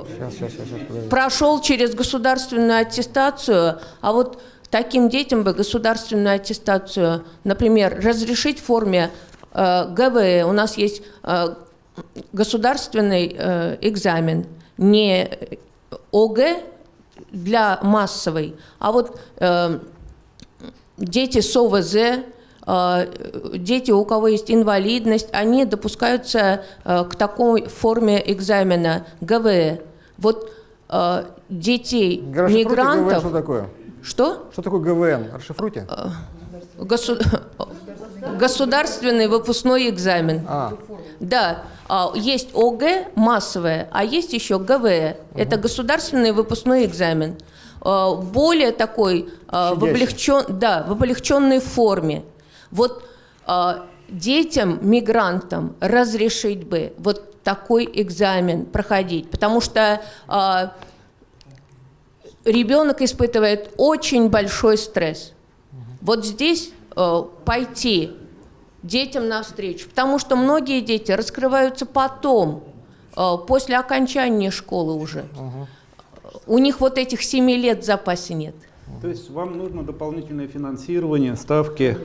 Сейчас, сейчас, сейчас, прошел через государственную аттестацию, а вот таким детям бы государственную аттестацию, например, разрешить в форме э, ГВЭ. У нас есть э, государственный э, экзамен, не ОГЭ для массовой, а вот э, дети с ОВЗ, дети, у кого есть инвалидность, они допускаются э, к такой форме экзамена ГВЭ. Вот э, детей Расшифруйте ГВН, мигрантов... что такое? Что? Что такое ГВН? Расшифруйте. Госу- Государственный выпускной экзамен. А. Да, а, есть ОГЭ массовое, а есть еще ГВЭ. Это государственный выпускной экзамен. Более такой в, облегчен, да, в облегченной форме. Вот а, детям, мигрантам разрешить бы вот такой экзамен проходить, потому что а, ребенок испытывает очень большой стресс. Вот здесь э, пойти детям навстречу, потому что многие дети раскрываются потом, э, после окончания школы уже. У них вот этих семи лет в запасе нет. То есть вам нужно дополнительное финансирование, ставки.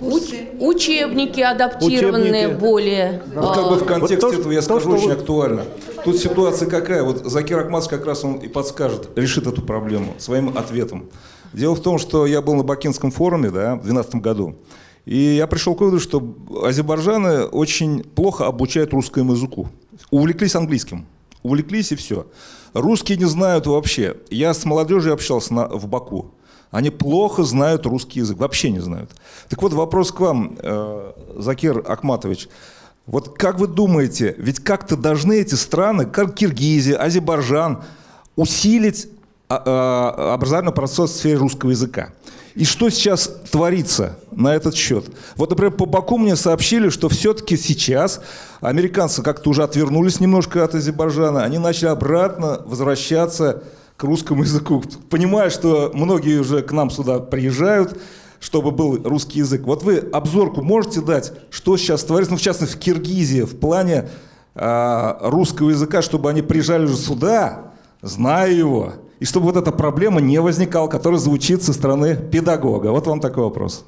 Уч- учебники адаптированные Учебники. более. Вот как бы в э, контексте Вот то, этого я то, скажу что очень вы- актуально. Тут ситуация какая? Вот Закир Акматович как раз он и подскажет, решит эту проблему своим ответом. Дело в том, что я был на Бакинском форуме да, в 2012 году. И я пришел к выводу, что азербайджаны очень плохо обучают русскому языку. Увлеклись английским. Увлеклись и все. Русские не знают вообще. Я с молодежью общался на- в Баку. Они плохо знают русский язык, вообще не знают. Так вот, вопрос к вам, э, Закир Акматович. Вот как вы думаете, ведь как-то должны эти страны, как Киргизия, Азербайджан, усилить а, а, образовательный процесс в сфере русского языка? И что сейчас творится на этот счет? Вот, например, по Баку мне сообщили, что все-таки сейчас американцы как-то уже отвернулись немножко от Азербайджана, они начали обратно возвращаться к русскому языку, понимая, что многие уже к нам сюда приезжают, чтобы был русский язык. Вот вы обзорку можете дать, что сейчас творится, ну, в частности, в Киргизии, в плане а, русского языка, чтобы они приезжали уже сюда, зная его, и чтобы вот эта проблема не возникала, которая звучит со стороны педагога. Вот вам такой вопрос.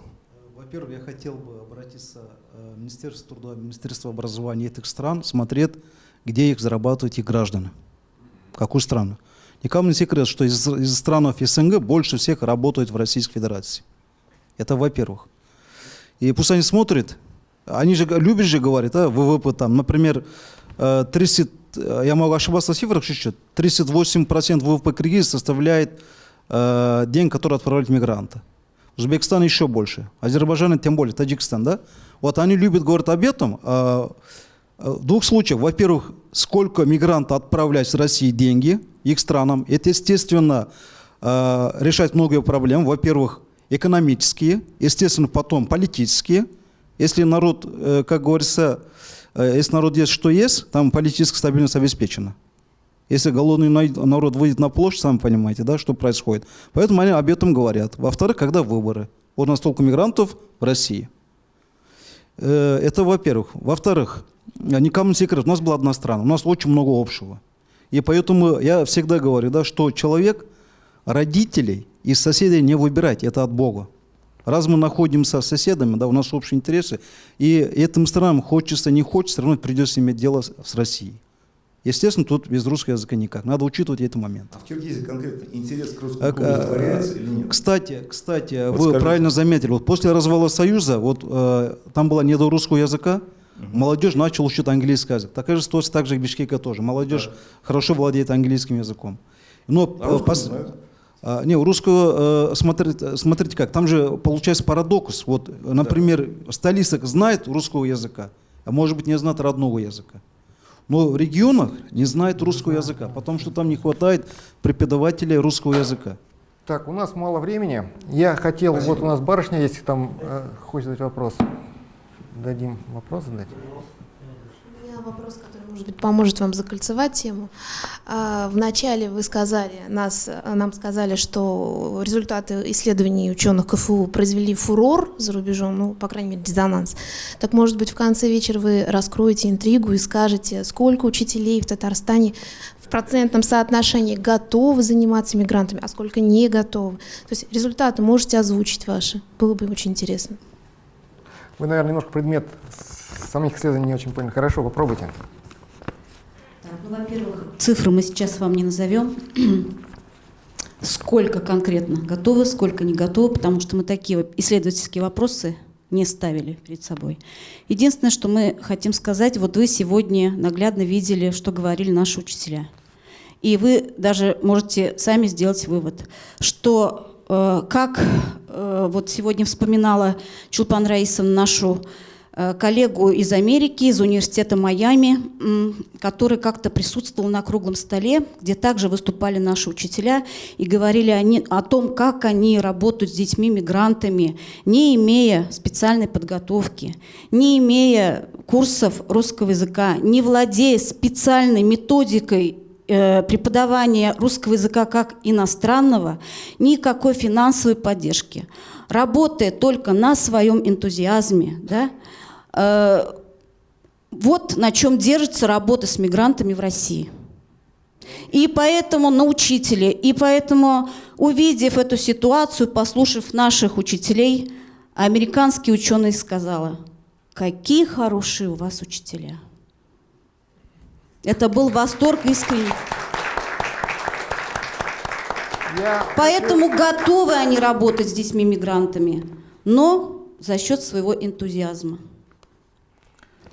Во-первых, я хотел бы обратиться э, в Министерство труда, Министерство образования этих стран, смотреть, где их зарабатывают их граждане. Какую страну? Никому не секрет, что из, из стран СНГ больше всех работают в Российской Федерации. Это во-первых. И пусть они смотрят, они же любят же говорить, да, ВВП там, например, э, 30, э, я могу ошибаться в цифрах чуть-чуть, 38% ВВП Киргизии составляет э, день, который отправляют мигранты. Узбекистан еще больше, Азербайджан тем более, Таджикистан, да? Вот они любят говорить об этом. э, э, В двух случаях. Во-первых, сколько мигрантов отправляют с России деньги их странам. Это, естественно, э, решает многие проблемы. Во-первых, экономические, естественно, потом политические. Если народ, э, как говорится, э, если народ есть, что есть, там политическая стабильность обеспечена. Если голодный народ выйдет на площадь, сами понимаете, да, что происходит. Поэтому они об этом говорят. Во-вторых, когда выборы. Вот у нас столько мигрантов в России. Это во-первых. Во-вторых, никому не секрет, у нас была одна страна, у нас очень много общего. И поэтому я всегда говорю, да, что человек родителей и соседей не выбирать, это от Бога. Раз мы находимся с соседами, да, у нас общие интересы, и этим странам хочется, не хочется, все равно придется иметь дело с, с Россией. Естественно, тут без русского языка никак. Надо учитывать эти моменты. А в Киргизии конкретно интерес к русскому языку а, удовлетворяется или нет? Кстати, кстати, Вот вы скажите. правильно заметили. Вот после развала Союза, вот э, там было не до русского языка, молодежь начала учить английский язык. Такая же ситуация также и в Бишкеке тоже. Молодежь хорошо владеет английским языком. Но А пос- а, не, у русского, э, смотрите, смотрите как, там же получается парадокс. Вот, например, столица знает русского языка, а может быть не знает родного языка. Но в регионах не знает русского языка, потому что там не хватает преподавателей русского языка. Так, у нас мало времени. Я хотел, вот у нас барышня есть, там э, хочет задать вопрос. Дадим вопрос задать. Я вопрос, который, может быть, поможет вам закольцевать тему. А, Вначале вы сказали, нас, нам сказали, что результаты исследований ученых КФУ произвели фурор за рубежом, ну, по крайней мере, резонанс. Так, может быть, в конце вечера вы раскроете интригу и скажете, сколько учителей в Татарстане в процентном соотношении готовы заниматься мигрантами, а сколько не готовы. То есть результаты можете озвучить ваши. Было бы очень интересно. Вы, наверное, немножко предмет самих исследований не очень поняли. Хорошо, попробуйте. Так, ну, во-первых, цифры мы сейчас вам не назовем. Сколько конкретно готовы, сколько не готовы, потому что мы такие исследовательские вопросы не ставили перед собой. Единственное, что мы хотим сказать, вот вы сегодня наглядно видели, что говорили наши учителя. И вы даже можете сами сделать вывод, что как э, вот сегодня вспоминала Чулпан Раисовна нашу Э, коллегу из Америки, из университета Майами, который как-то присутствовал на круглом столе, где также выступали наши учителя и говорили они, о том, как они работают с детьми-мигрантами, не имея специальной подготовки, не имея курсов русского языка, не владея специальной методикой э, преподавания русского языка как иностранного, никакой финансовой поддержки. Работая только на своем энтузиазме, да, Э, вот на чем держится работа с мигрантами в России. И поэтому на учителе, и поэтому, увидев эту ситуацию, послушав наших учителей, американский ученый сказала, какие хорошие у вас учителя. Это был восторг искренний. Я... Поэтому готовы они работать с детьми-мигрантами, но за счет своего энтузиазма.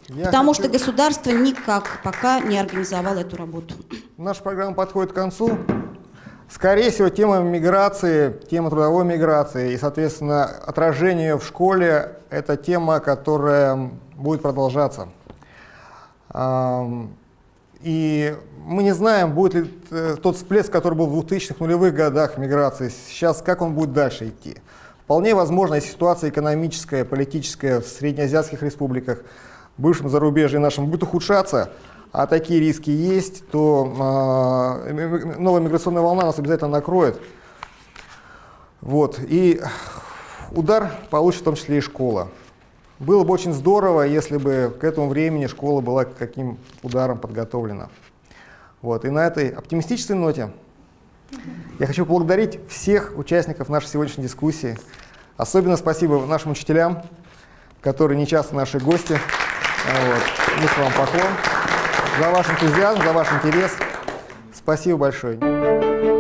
Я Потому хочу... что государство никак пока не организовало эту работу. Наша программа подходит к концу. Скорее всего, тема миграции, тема трудовой миграции и, соответственно, отражение ее в школе – это тема, которая будет продолжаться. И мы не знаем, будет ли э, тот всплеск, который был в 2000-х нулевых годах миграции, сейчас как он будет дальше идти. Вполне возможно, ситуация экономическая, политическая в среднеазиатских республиках – бывшем зарубежье нашем будет ухудшаться, а такие риски есть, то э, новая миграционная волна нас обязательно накроет. Вот. И удар получит в том числе и школа. Было бы очень здорово, если бы к этому времени школа была к каким ударом подготовлена. Вот. И на этой оптимистической ноте я хочу поблагодарить всех участников нашей сегодняшней дискуссии. Особенно спасибо нашим учителям, которые не часто наши гости. Вот. Низкий вам поклон за ваш энтузиазм, за ваш интерес. Спасибо большое.